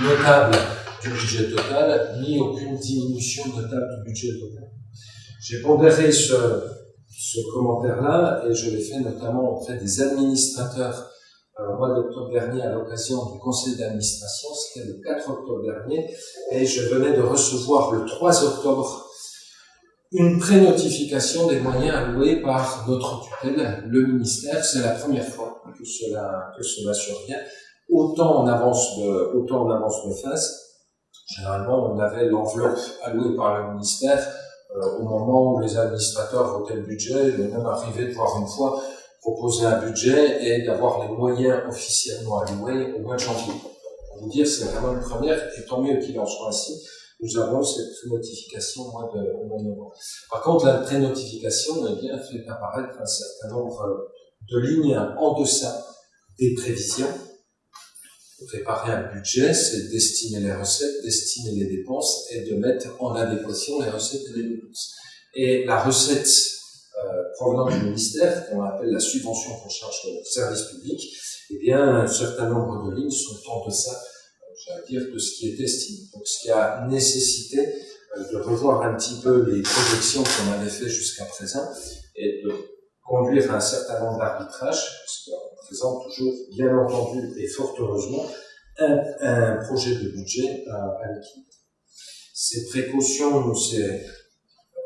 notable du budget total, ni aucune diminution notable du budget total. J'ai pondéré ce, commentaire-là, et je l'ai fait notamment auprès des administrateurs euh, au mois d'octobre dernier à l'occasion du conseil d'administration, c'était le 4 octobre dernier, et je venais de recevoir le 3 octobre une pré-notification des moyens alloués par notre tutelle, le ministère. C'est la première fois que cela, que cela survient. Autant en avance de, autant en avance de phase. Généralement, on avait l'enveloppe allouée par le ministère euh, au moment où les administrateurs votaient le budget. Il même arrivé de voir une fois proposer un budget et d'avoir les moyens officiellement alloués au mois de janvier. Pour vous dire, c'est vraiment une première, et tant mieux qu'il en soit ainsi nous avons cette pré-notification au mois de, novembre. Par contre, la pré-notification eh bien, fait apparaître un certain nombre de lignes en deçà des prévisions. Préparer un budget, c'est destiner les recettes, destiner les dépenses et de mettre en adéquation les recettes et les dépenses. Et la recette euh, provenant du ministère, qu'on appelle la subvention pour charge de service public, eh bien, un certain nombre de lignes sont en deçà j'allais dire, de ce qui est estimé. Donc, ce qui a nécessité euh, de revoir un petit peu les projections qu'on avait fait jusqu'à présent et de conduire un certain nombre d'arbitrages, parce qu'on présente toujours, bien entendu et fort heureusement, un, projet de budget à, à l'équipe. Ces précautions, ces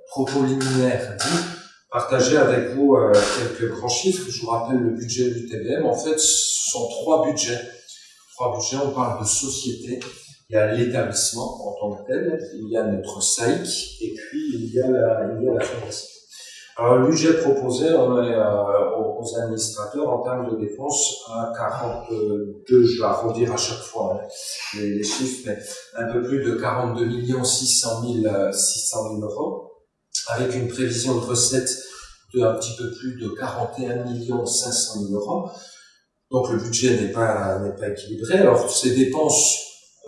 propos liminaires dit, partager avec vous euh, quelques grands chiffres. Je vous rappelle le budget du TBM. En fait, ce sont trois budgets trois budgets, on parle de société, il y a l'établissement en tant que tel, il y a notre SAIC, et puis il y a la, fondation. Alors, le budget proposé, euh, aux administrateurs en termes de dépenses à 42, je vais arrondir à chaque fois hein, les, chiffres, mais un peu plus de 42 millions 600 000, 600 000 euros, avec une prévision de recettes de un petit peu plus de 41 millions 500 000 euros. Donc le budget n'est pas, n'est pas équilibré. Alors ces dépenses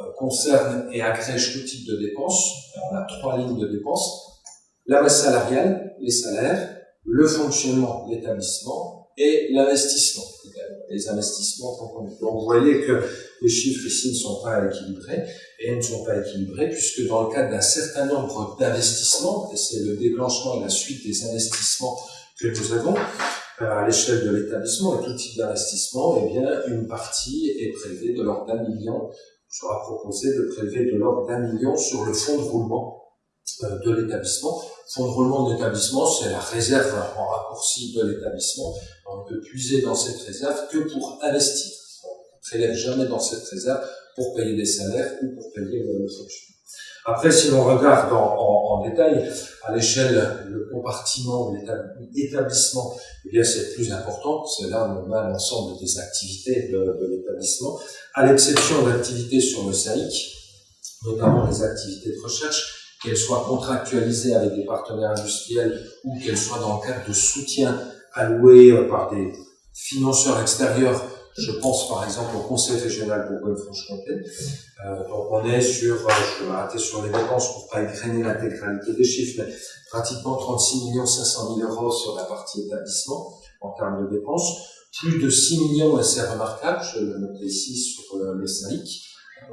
euh, concernent et agrègent tout type de dépenses. on a trois lignes de dépenses. La masse salariale, les salaires, le fonctionnement de l'établissement et l'investissement. Les investissements Donc vous voyez que les chiffres ici ne sont pas équilibrés et ne sont pas équilibrés puisque dans le cadre d'un certain nombre d'investissements, et c'est le déclenchement et la suite des investissements que nous avons, à l'échelle de l'établissement et tout type d'investissement, eh bien, une partie est prélevée de l'ordre d'un million, sera proposé de prélever de l'ordre d'un million sur le fonds de roulement euh, de l'établissement. Fonds de roulement de l'établissement, c'est la réserve en raccourci de l'établissement. On ne peut puiser dans cette réserve que pour investir. On ne prélève jamais dans cette réserve pour payer des salaires ou pour payer le fonctionnement. Après, si l'on regarde en, détail, à l'échelle, le compartiment de l'établissement, eh bien, c'est plus important. C'est là l'ensemble des activités de, de l'établissement, à l'exception d'activités sur le SAIC, notamment les activités de recherche, qu'elles soient contractualisées avec des partenaires industriels ou qu'elles soient dans le cadre de soutien alloué euh, par des financeurs extérieurs Je pense par exemple au Conseil régional Bourgogne-Franche-Comté. Euh, donc on est sur, euh, je vais m'arrêter sur les dépenses pour pas égrainer l'intégralité des chiffres, mais pratiquement 36 500 000 euros sur la partie établissement en termes de dépenses. Plus de 6 millions, et c'est remarquable, je le note ici sur euh, les SAIC,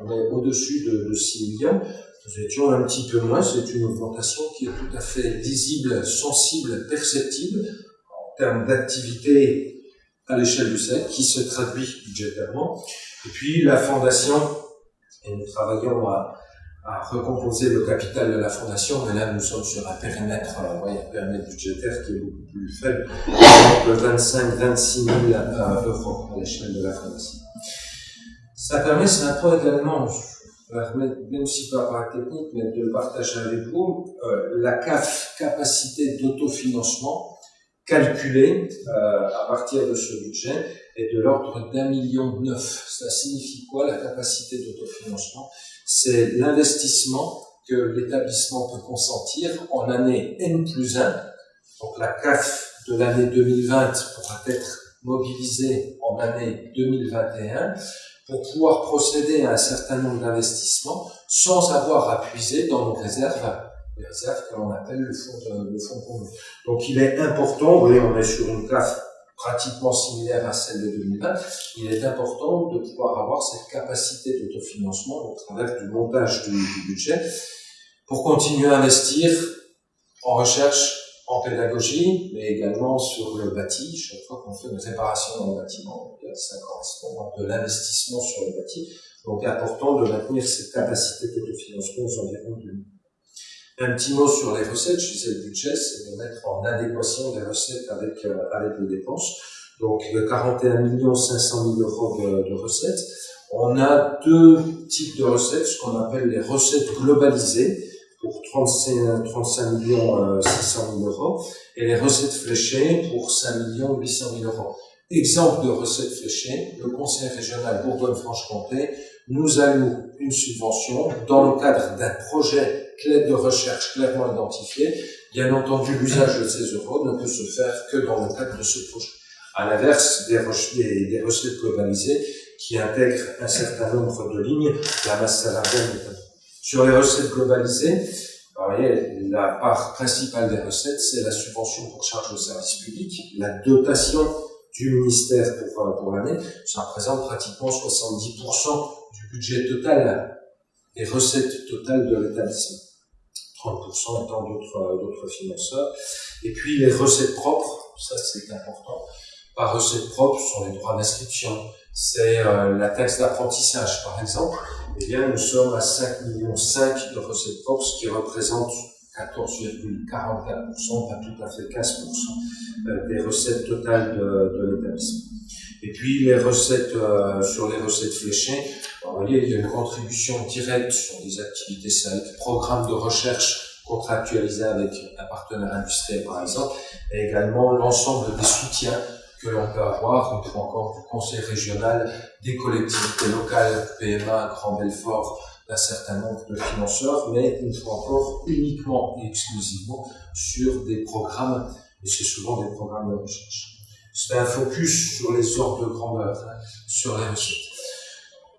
on est au-dessus de, de 6 millions. Nous étions un petit peu moins, c'est une augmentation qui est tout à fait lisible, sensible, perceptible en termes d'activité à l'échelle du SEC qui se traduit budgétairement. Et puis la fondation, et nous travaillons à, à recomposer le capital de la fondation, mais là nous sommes sur un périmètre, euh, un périmètre budgétaire qui est beaucoup plus faible, de 25-26 000 euh, euros à l'échelle de la fondation. Ça permet, c'est un point également, même si pas par technique, mais de partager avec vous, euh, la CAF, capacité d'autofinancement, calculé euh, à partir de ce budget est de l'ordre d'un million neuf. Ça signifie quoi la capacité d'autofinancement? C'est l'investissement que l'établissement peut consentir en année N plus 1. Donc la CAF de l'année 2020 pourra être mobilisée en année 2021 pour pouvoir procéder à un certain nombre d'investissements sans avoir à puiser dans nos réserves les réserves que l'on appelle le fonds, fonds commun. Donc il est important, vous voyez, on est sur une classe pratiquement similaire à celle de 2020, il est important de pouvoir avoir cette capacité d'autofinancement au travers du montage du, budget pour continuer à investir en recherche, en pédagogie, mais également sur le bâti. Chaque fois qu'on fait une réparation dans le bâtiment, ça correspond à de l'investissement sur le bâti. Donc important de maintenir cette capacité d'autofinancement aux environs de un petit mot sur les recettes, je disais le budget, c'est de mettre en adéquation les recettes avec, euh, avec les dépenses. Donc 41 500 000 euros de, recettes. On a deux types de recettes, ce qu'on appelle les recettes globalisées pour 35, 35 millions 600 000 euros et les recettes fléchées pour 5 millions 800 000 euros. Exemple de recettes fléchées, le Conseil régional Bourgogne-Franche-Comté nous alloue une subvention dans le cadre d'un projet clé de recherche clairement identifiée, bien entendu, l'usage de ces euros ne peut se faire que dans le cadre de ce projet. À l'inverse des, recettes globalisées qui intègrent un certain nombre de lignes, la masse salariale. Sur les recettes globalisées, vous voyez, la part principale des recettes, c'est la subvention pour charge de service public, la dotation du ministère pour, pour l'année. Ça représente pratiquement 70% du budget total des recettes totales de l'établissement. 30% étant d'autres, financeurs. Et puis les recettes propres, ça c'est important. Par recettes propres, ce sont les droits d'inscription, c'est euh, la taxe d'apprentissage par exemple. Eh bien, nous sommes à 5 millions 5 de recettes propres, ce qui représente 14,44%, pas tout à fait 15% euh, des recettes totales de, de l'établissement. Et puis les recettes euh, sur les recettes fléchées, voyez, il y a une contribution directe sur des activités SAIC, programmes de recherche contractualisés avec un partenaire industriel par exemple, et également l'ensemble des soutiens que l'on peut avoir, une fois encore, du conseil régional, des collectivités locales, PMA, Grand Belfort, d'un certain nombre de financeurs, mais une fois encore, uniquement et exclusivement sur des programmes, et c'est souvent des programmes de recherche. C'est un focus sur les ordres de grandeur, hein, sur les recettes.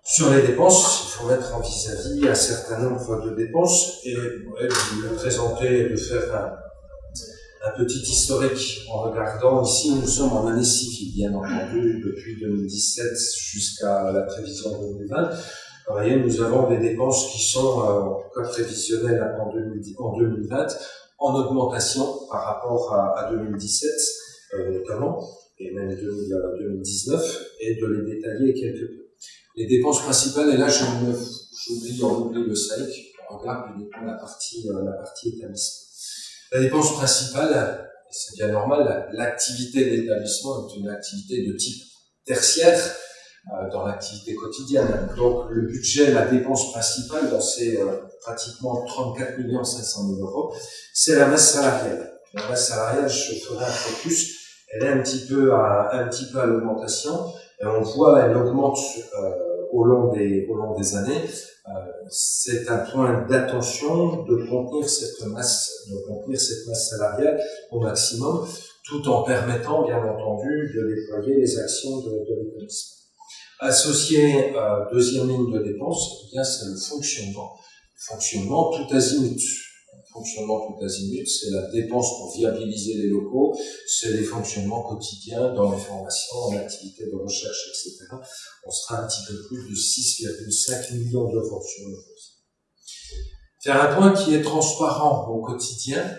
Sur les dépenses, il faut mettre en vis-à-vis un certain nombre de dépenses et vous le présenter, de faire un, petit historique en regardant. Ici, nous sommes en année civile, bien entendu, depuis 2017 jusqu'à la prévision 2020. Vous voyez, nous avons des dépenses qui sont, euh, en tout cas prévisionnelles en, 2010, en 2020, en augmentation par rapport à, à 2017, euh, notamment et même 2019, et de les détailler quelque peu. Les dépenses principales, et là j'oublie, on oublie le SAIC, on regarde uniquement la partie, euh, la partie établissement. La dépense principale, c'est bien normal, l'activité de l'établissement est une activité de type tertiaire euh, dans l'activité quotidienne. Donc le budget, la dépense principale, dans ces euh, pratiquement 34 500 000 euros, c'est la masse salariale. La masse salariale, je ferai un focus elle est un petit peu un petit peu à l'augmentation. Et on voit, elle augmente euh, au long des au long des années. Euh, c'est un point d'attention de contenir cette masse, de contenir cette masse salariale au maximum, tout en permettant, bien entendu, de déployer les actions de, de l'établissement. Associé à deuxième ligne de dépense, eh bien c'est le fonctionnement. Fonctionnement tout azimut. Fonctionnement tout azimut, c'est la dépense pour viabiliser les locaux, c'est les fonctionnements quotidiens dans les formations, en activités de recherche, etc. On sera un petit peu plus de 6,5 millions d'euros sur le Faire un point qui est transparent au quotidien,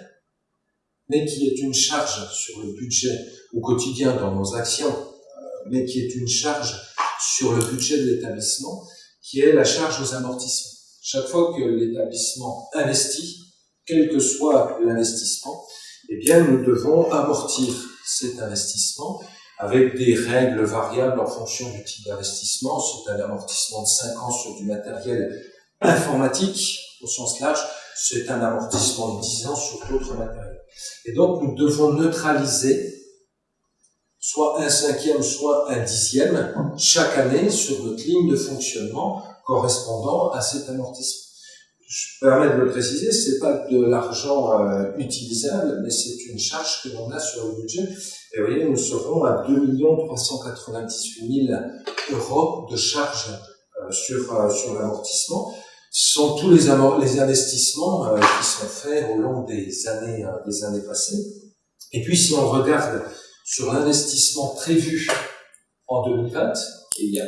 mais qui est une charge sur le budget au quotidien dans nos actions, euh, mais qui est une charge sur le budget de l'établissement, qui est la charge aux amortissements. Chaque fois que l'établissement investit, quel que soit l'investissement, eh bien, nous devons amortir cet investissement avec des règles variables en fonction du type d'investissement. C'est un amortissement de 5 ans sur du matériel informatique au sens large, c'est un amortissement de 10 ans sur d'autres matériels. Et donc, nous devons neutraliser soit un cinquième, soit un dixième chaque année sur notre ligne de fonctionnement correspondant à cet amortissement. Je permets de le préciser, c'est pas de l'argent euh, utilisable, mais c'est une charge que l'on a sur le budget. Et voyez, nous serons à 2 398 000 euros de charge euh, sur, euh, sur l'amortissement. Sont tous les, les investissements qui sont faits au long des années, des années passées. Et puis, si on regarde sur l'investissement prévu en 2020, et il y a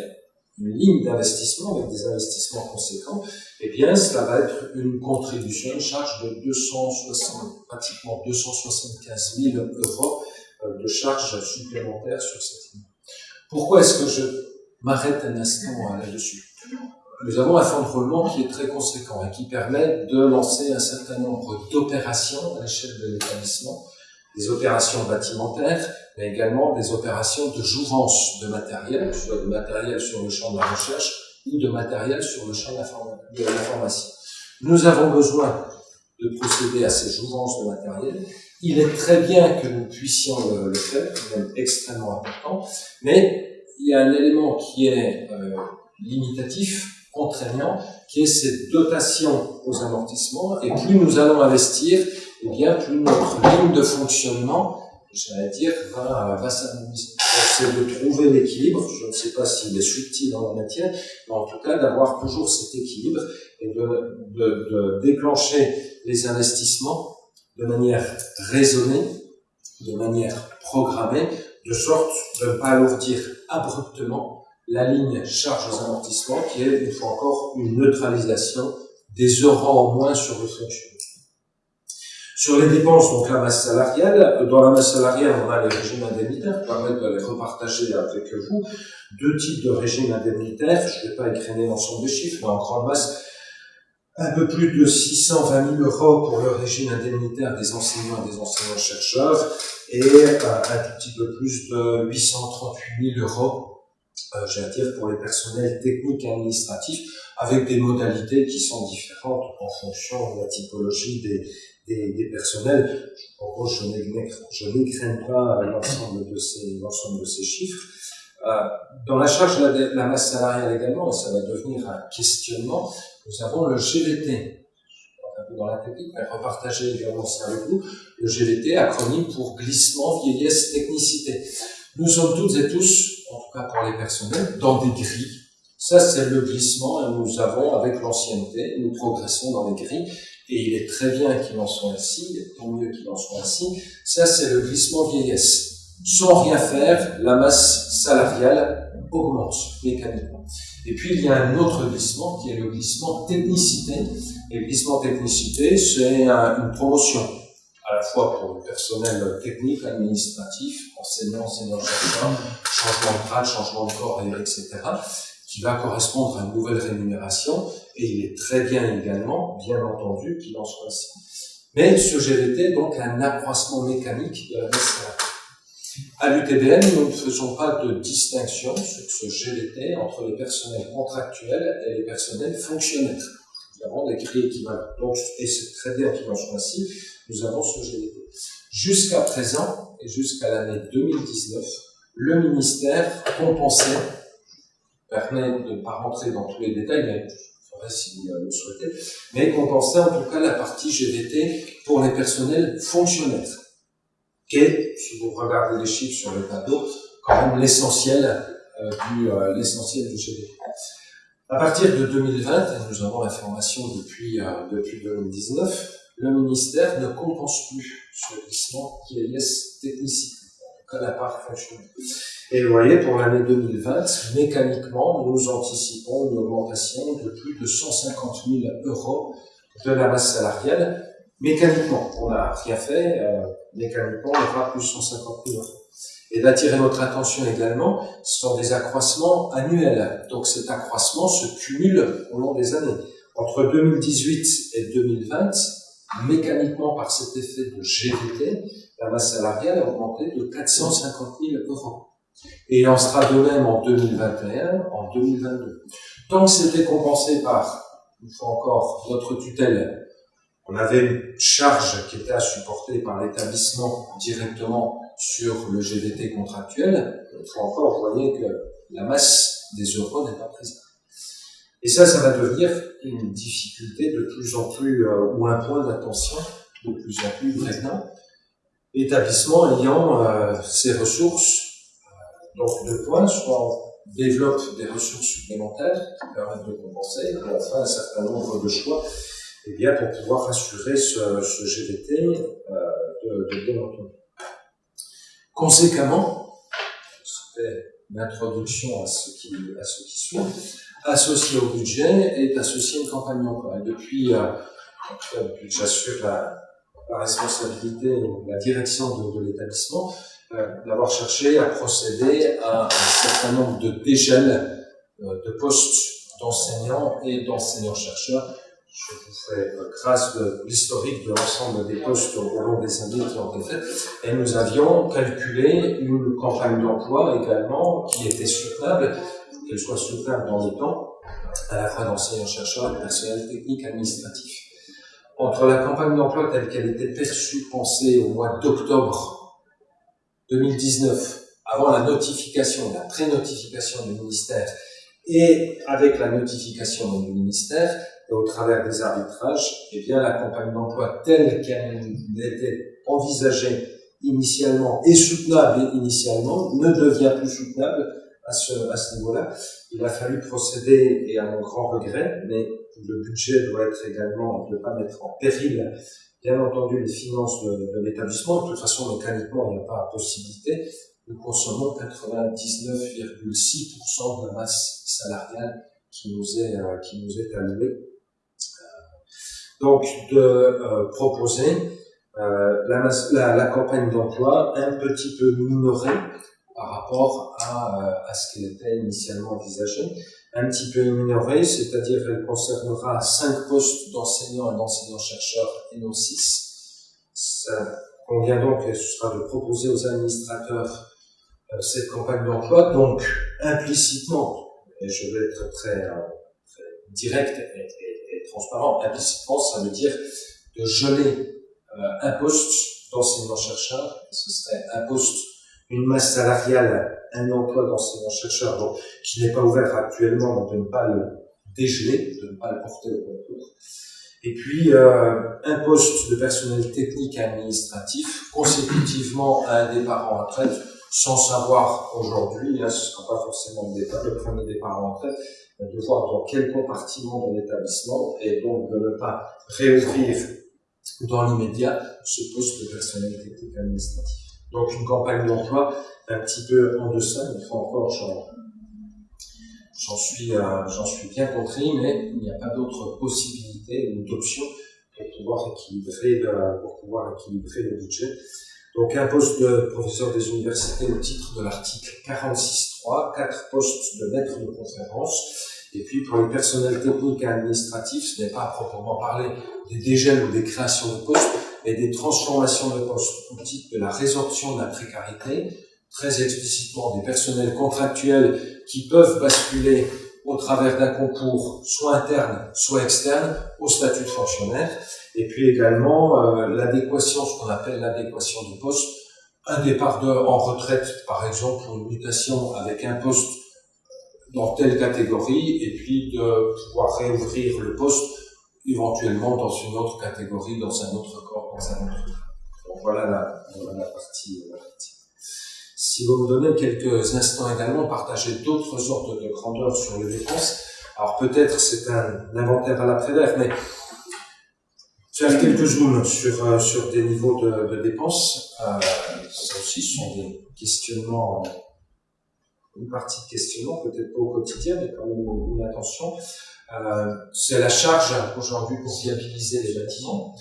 une ligne d'investissement avec des investissements conséquents, eh bien, cela va être une contribution, une charge de 260, pratiquement 275 000 euros euh, de charges supplémentaires sur cette ligne. Pourquoi est-ce que je m'arrête un instant là-dessus? Nous avons un fonds de roulement qui est très conséquent et qui permet de lancer un certain nombre d'opérations à l'échelle de l'établissement des opérations bâtimentaires, mais également des opérations de jouvence de matériel, soit de matériel sur le champ de la recherche ou de matériel sur le champ de l'information. Nous avons besoin de procéder à ces jouvences de matériel. Il est très bien que nous puissions le, faire, c'est extrêmement important, mais il y a un élément qui est euh, limitatif, contraignant, qui est cette dotation aux amortissements, et plus nous allons investir, eh bien, plus notre ligne de fonctionnement, j'allais dire, va, va s'amenuiser. C'est de trouver l'équilibre, je ne sais pas s'il est subtil dans la matière, mais en tout cas d'avoir toujours cet équilibre et de, de, de déclencher les investissements de manière raisonnée, de manière programmée, de sorte de ne pas alourdir abruptement la ligne charge aux amortissements, qui est, une fois encore, une neutralisation des euros en moins sur le fonctionnement. Sur les dépenses, donc la masse salariale, dans la masse salariale, on a les régimes indemnitaires, pour permettre de les repartager avec vous. Deux types de régimes indemnitaires, je ne vais pas écrainer l'ensemble des chiffres, mais en grande masse, un peu plus de 620 000 euros pour le régime indemnitaire des enseignants et des enseignants-chercheurs, et euh, un tout petit peu plus de 838 000 euros, euh, dire, pour les personnels techniques et administratifs, avec des modalités qui sont différentes en fonction de la typologie des, des, personnels. En gros, je n'écrène pas l'ensemble de ces, l'ensemble de ces chiffres. Euh, dans la charge de la, masse salariale également, et ça va devenir un questionnement, nous avons le GVT. Un peu dans la technique, mais repartager également ça avec vous. Le GVT, acronyme pour glissement, vieillesse, technicité. Nous sommes toutes et tous, en tout cas pour les personnels, dans des grilles. Ça, c'est le glissement, et nous avons, avec l'ancienneté, nous progressons dans les grilles et il est très bien qu'il en soit ainsi, tant mieux qu'il en soit ainsi, ça c'est le glissement vieillesse. Sans rien faire, la masse salariale augmente mécaniquement. Et puis il y a un autre glissement qui est le glissement technicité. Et le glissement technicité, c'est une promotion à la fois pour le personnel technique, administratif, enseignants, enseignants-chercheurs, changement de grade, changement de corps, etc qui va correspondre à une nouvelle rémunération, et il est très bien également, bien entendu, qu'il en soit ainsi. Mais ce GVT, donc, un accroissement mécanique de la salariale. À l'UTBM, nous ne faisons pas de distinction sur ce GVT entre les personnels contractuels et les personnels fonctionnaires. Nous avons des grilles équivalentes. Donc, et c'est très bien qu'il en soit ainsi, nous avons ce GVT. Jusqu'à présent, et jusqu'à l'année 2019, le ministère compensait permet de ne pas rentrer dans tous les détails, mais je ferai si vous le souhaitez, mais compenser en tout cas la partie GVT pour les personnels fonctionnaires, qui est, si vous regardez les chiffres sur le tableau, quand même l'essentiel du l'essentiel du GVT. À partir de 2020, et nous avons l'information depuis, depuis 2019, le ministère ne compense plus ce glissement qui est technicité, cas la part fonctionnelle. Et vous voyez, pour l'année 2020, mécaniquement, nous anticipons une augmentation de plus de 150 000 euros de la masse salariale. Mécaniquement, on n'a rien fait, euh, mécaniquement, on aura plus de 150 000 euros. Et d'attirer notre attention également, ce sont des accroissements annuels. Donc cet accroissement se cumule au long des années. Entre 2018 et 2020, mécaniquement par cet effet de GVT, la masse salariale a augmenté de 450 000 euros. Et il en sera de même en 2021, en 2022. Tant que c'était compensé par, une fois encore, notre tutelle, on avait une charge qui était à supporter par l'établissement directement sur le GVT contractuel, une fois encore, vous voyez que la masse des euros n'est pas présente. Et ça, ça va devenir une difficulté de plus en plus, euh, ou un point d'attention de plus en plus prégnant. L'établissement ayant euh, ses ressources, euh, donc deux points, soit on développe des ressources supplémentaires qui permettent de compenser, et enfin un certain nombre de choix, eh bien pour pouvoir assurer ce, ce GVT euh, de, de bien entendu. Conséquemment, c'était l'introduction à ce qui, à ce qui suit, associé au budget est associé une campagne d'emploi. Depuis, euh, depuis j'assure la, la, responsabilité, la direction de, de l'établissement, euh, d'avoir cherché à procéder à un certain nombre de dégels euh, de postes d'enseignants et d'enseignants-chercheurs. Je vous fais grâce de l'historique de l'ensemble des postes au long des années qui ont été faits. Et nous avions calculé une campagne d'emploi également qui était soutenable qu'elle soit soutenable dans le temps, à la fois d'enseignants-chercheurs et de personnel technique administratif. Entre la campagne d'emploi telle qu'elle était perçue, pensée au mois d'octobre 2019, avant la notification, la pré-notification du ministère, et avec la notification du ministère, et au travers des arbitrages, eh bien, la campagne d'emploi telle qu'elle était envisagée initialement et soutenable initialement ne devient plus soutenable à ce, à ce niveau-là. Il a fallu procéder, et à mon grand regret, mais le budget doit être également ne pas mettre en péril, bien entendu, les finances de, l'établissement. De toute façon, mécaniquement, il n'y a pas possibilité. Nous consommons 99,6% de la masse salariale qui nous est, euh, qui nous est allouée. Euh, donc, de euh, proposer euh, la, campagne d'emploi un petit peu minorée par rapport à, à ce qu'elle était initialement envisagé. Un petit peu minorée, c'est-à-dire qu'elle concernera cinq postes d'enseignants et d'enseignants-chercheurs et non six. Ça convient donc, et ce sera de proposer aux administrateurs euh, cette campagne d'emploi, donc implicitement, et je vais être très, euh, direct et, transparent, implicitement, ça veut dire de geler un poste d'enseignant-chercheur, ce serait un poste une masse salariale, un emploi d'enseignant-chercheur, qui n'est pas ouvert actuellement, de ne pas le dégeler, de ne pas le porter au concours. Et puis, euh, un poste de personnel technique administratif, consécutivement à un départ en retraite, sans savoir aujourd'hui, hein, ce ne sera pas forcément le, départ, le premier départ en retraite, de voir dans quel compartiment de l'établissement, et donc de ne pas réouvrir dans l'immédiat ce poste de personnel technique administratif. Donc une campagne d'emploi un petit peu en deçà, une fois encore, j'en suis, euh, suis bien compris, mais il n'y a pas d'autre possibilité d'option pour pouvoir le, pour pouvoir équilibrer le budget. Donc un poste de professeur des universités au titre de l'article 46.3, quatre postes de maître de conférence, et puis pour les personnels techniques et administratifs, ce n'est pas à proprement parler des dégels ou des créations de postes, et des transformations de postes au titre de la résorption de la précarité, très explicitement des personnels contractuels qui peuvent basculer au travers d'un concours soit interne, soit externe, au statut de fonctionnaire, et puis également euh, l'adéquation, ce qu'on appelle l'adéquation du poste, un départ de, en retraite, par exemple, ou une mutation avec un poste dans telle catégorie, et puis de pouvoir réouvrir le poste éventuellement dans une autre catégorie, dans un autre corps, voilà la, partie. Si vous me donnez quelques instants également, partager d'autres ordres de grandeur sur les dépenses. Alors peut-être c'est un inventaire à la prédère, mais faire quelques zooms sur, euh, sur des niveaux de, de dépenses, euh, ça aussi sont des questionnements, une partie de questionnement, peut-être pas au quotidien, mais quand même une, attention. Euh, c'est la charge aujourd'hui pour viabiliser les bâtiments.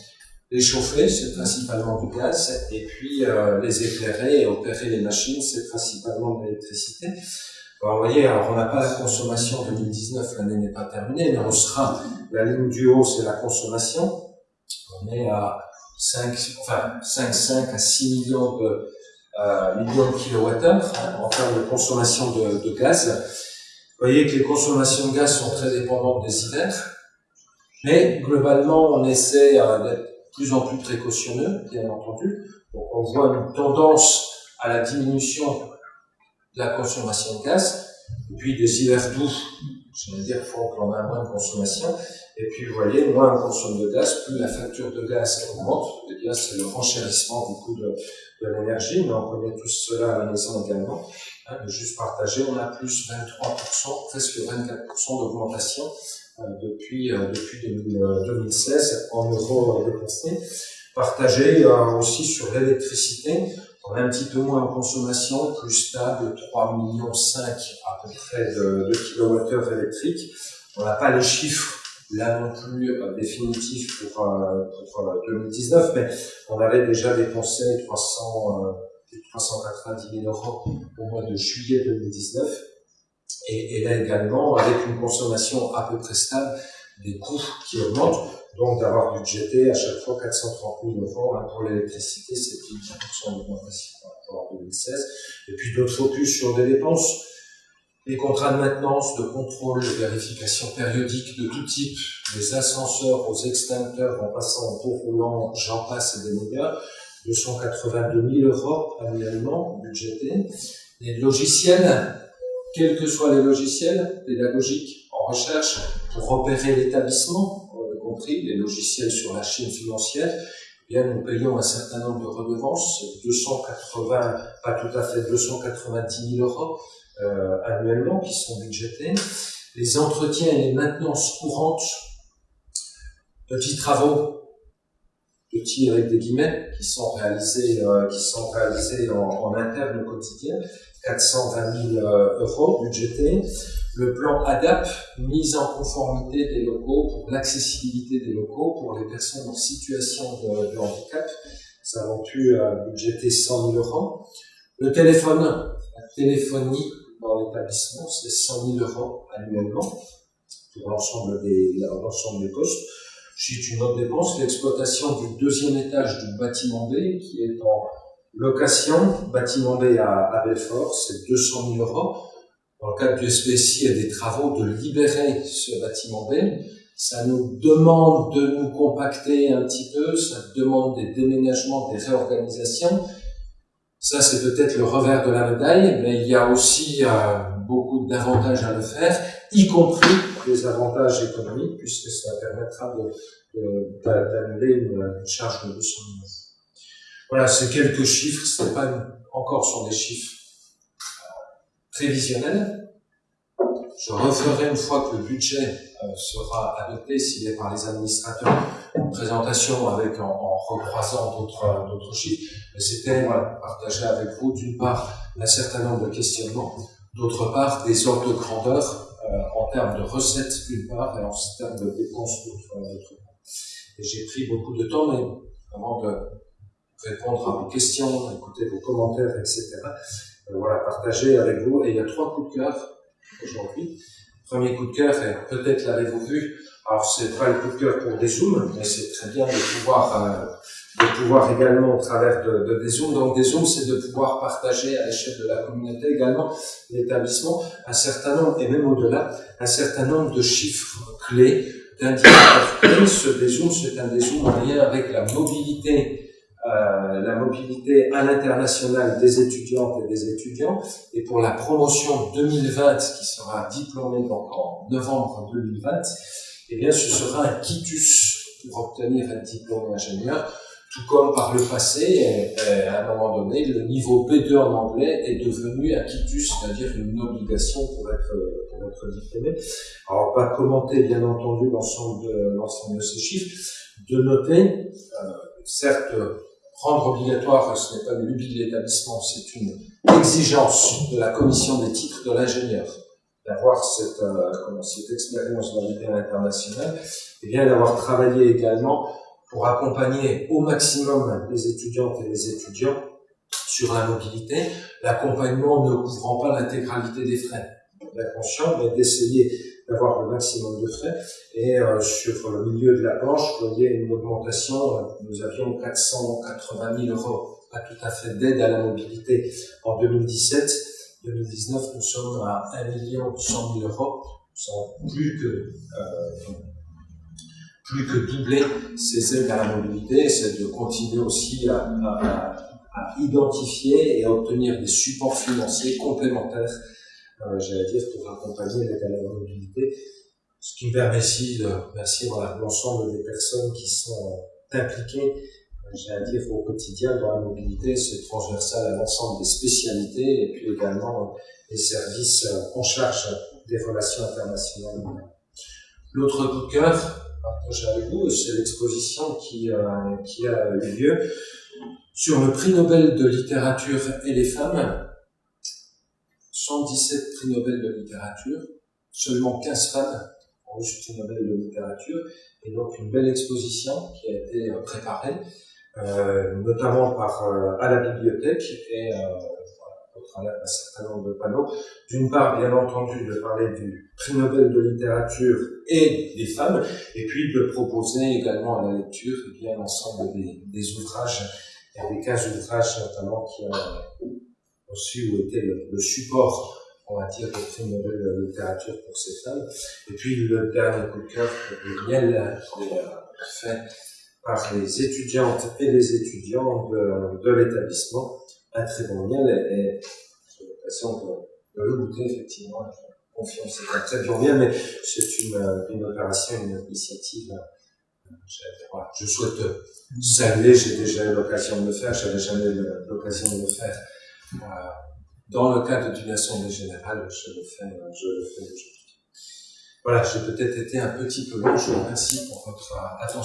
Les chauffer, c'est principalement du gaz, et puis euh, les éclairer et opérer les machines, c'est principalement de l'électricité. vous voyez, alors on n'a pas la consommation 2019, l'année n'est pas terminée, mais on sera, la ligne du haut, c'est la consommation, on est à 5, enfin 5, 5 à 6 millions de, euh, millions de kilowattheures hein, en termes de consommation de, de, gaz. Vous voyez que les consommations de gaz sont très dépendantes des hivers, mais globalement on essaie euh, d'être plus en plus précautionneux, bien entendu. Donc on voit une tendance à la diminution de la consommation de gaz, puis des hivers doux, je veux dire, qu'on a moins de consommation, et puis, vous voyez, moins on consomme de gaz, plus la facture de gaz augmente. Et bien, c'est le renchérissement du coût de, l'énergie, mais on connaît tous cela à la maison également. Hein, juste partager, on a plus 23%, presque 24% d'augmentation depuis, euh, depuis 2016 euh, en euros dépensés. Partager aussi sur l'électricité, on a un petit peu moins en consommation, plus stable, 3,5 millions à peu près de, de kilowattheures électriques. On n'a pas les chiffres là non plus euh, définitif pour, euh, pour 2019, mais on avait déjà dépensé 300, 390 000 euros au mois de juillet 2019. Et, là également, avec une consommation à peu près stable, des coûts qui augmentent, donc d'avoir budgété à chaque fois 430 000 euros pour l'électricité, c'est plus de 10% d'augmentation par rapport à 2016. Et puis d'autres focus sur des dépenses les contrats de maintenance, de contrôle, de vérification périodique de tout type, des ascenseurs aux extincteurs en passant au tour roulant, j'en passe et des meilleurs, 282 000 euros annuellement budgétés. Les logiciels, quels que soient les logiciels pédagogiques en recherche pour opérer l'établissement, y compris les logiciels sur la chaîne financière, eh bien, nous payons un certain nombre de redevances, 280, pas tout à fait 290 000 euros, euh, annuellement qui sont budgétés. Les entretiens et les maintenances courantes, petits travaux, petits avec des guillemets, qui sont réalisés, euh, qui sont réalisés en, interne au quotidien, 420 000 euh, euros budgétés. Le plan ADAP, mise en conformité des locaux pour l'accessibilité des locaux pour les personnes en situation de, handicap. Ça avons pu budgéter 100 000 euros. Le téléphone, la téléphonie dans l'établissement, c'est 100 000 euros annuellement pour l'ensemble des, des postes. J'ai une autre dépense, l'exploitation du deuxième étage du bâtiment B qui est en location, bâtiment B à, Belfort, c'est 200 000 euros. Dans le cadre du SPSI, il y a des travaux de libérer ce bâtiment B. Ça nous demande de nous compacter un petit peu, ça demande des déménagements, des réorganisations. Ça, c'est peut-être le revers de la médaille, mais il y a aussi euh, beaucoup d'avantages à le faire, y compris des avantages économiques, puisque ça permettra d'annuler une, une, charge de 200 000 Voilà, c'est quelques chiffres, ce pas encore sur des chiffres prévisionnels. Je referai une fois que le budget euh, sera adopté, s'il est par les administrateurs, une présentation avec en, recroisant d'autres d'autres chiffres. Mais c'était voilà, partager avec vous d'une part un certain nombre de questionnements, d'autre part des ordres de grandeur euh, en termes de recettes d'une part et en termes de dépenses d'autre part. J'ai pris beaucoup de temps, mais avant de répondre à vos questions, écouter vos commentaires, etc. Euh, voilà, partager avec vous. Et il y a trois coups de cœur aujourd'hui. Premier coup de cœur, et peut-être l'avez-vous vu, alors c'est pas le coup de cœur pour des zooms, mais c'est très bien de pouvoir, euh, de pouvoir également au travers de, de des zooms. Donc des zooms, c'est de pouvoir partager à l'échelle de la communauté également, l'établissement, un certain nombre, et même au-delà, un certain nombre de chiffres clés, d'indicateurs clés. Ce dézoom, c'est un dézoom en lien avec la mobilité euh, la mobilité à l'international des étudiantes et des étudiants. Et pour la promotion 2020, qui sera diplômée donc en novembre 2020, eh bien, ce sera un quitus pour obtenir un diplôme d'ingénieur. tout comme par le passé, à un moment donné, le niveau B2 en anglais est devenu acquitus, c'est-à-dire une obligation pour être, pour être diplômé. Alors, on va commenter, bien entendu, l'ensemble de, l'ensemble de ces chiffres, de noter, euh, certes, rendre obligatoire, ce n'est pas une lubie de l'établissement, c'est une exigence de la commission des titres de l'ingénieur d'avoir cette, euh, cette expérience dans l'idée internationale, et bien d'avoir travaillé également pour accompagner au maximum les étudiantes et les étudiants sur la mobilité, l'accompagnement ne couvrant pas l'intégralité des frais. Bien conscient, mais d'essayer d'avoir le maximum de frais. Et euh, sur le milieu de la planche, vous voyez une augmentation, nous avions 480 000 euros, pas tout à fait d'aide à la mobilité en 2017. 2019, nous sommes à 1 million 100 000 euros. Nous sommes plus que euh, plus que doubler ces aides à la mobilité, c'est de continuer aussi à, à, identifier et à obtenir des supports financiers complémentaires, euh, j'allais dire, pour accompagner l'aide à la mobilité. Ce qui me permet ici de remercier l'ensemble des personnes qui sont impliquées, euh, j'allais dire, au quotidien dans la mobilité. C'est transversal à l'ensemble des spécialités et puis également les services en charge des relations internationales. L'autre coup de cœur, partager avec vous, c'est l'exposition qui, euh, qui a eu lieu sur le prix Nobel de littérature et les femmes. 117 prix Nobel de littérature, seulement 15 femmes ont reçu le prix Nobel de littérature, et donc une belle exposition qui a été préparée, euh, notamment par, euh, à la bibliothèque et euh, travers un certain nombre de panneaux. D'une part, bien entendu, de parler du prix Nobel de littérature et des femmes, et puis de proposer également à la lecture eh l'ensemble des, des, ouvrages, il y a des 15 ouvrages notamment qui ont reçu ou été le, support on va dire, prix Nobel de littérature pour ces femmes. Et puis le dernier coup de cœur, le miel fait par les étudiantes et les étudiants de, l'établissement, un très bon miel et, l'impression de, le goûter, effectivement, confiance. C'est très bien, mais c'est une, une opération, une initiative. Euh. Je souhaite saluer, j'ai déjà eu l'occasion de le faire, j'avais jamais eu l'occasion de le faire. Euh, dans le cadre d'une assemblée générale, fais, je le fais aujourd'hui. Voilà, j'ai peut-être été un petit peu long, je vous remercie pour votre attention.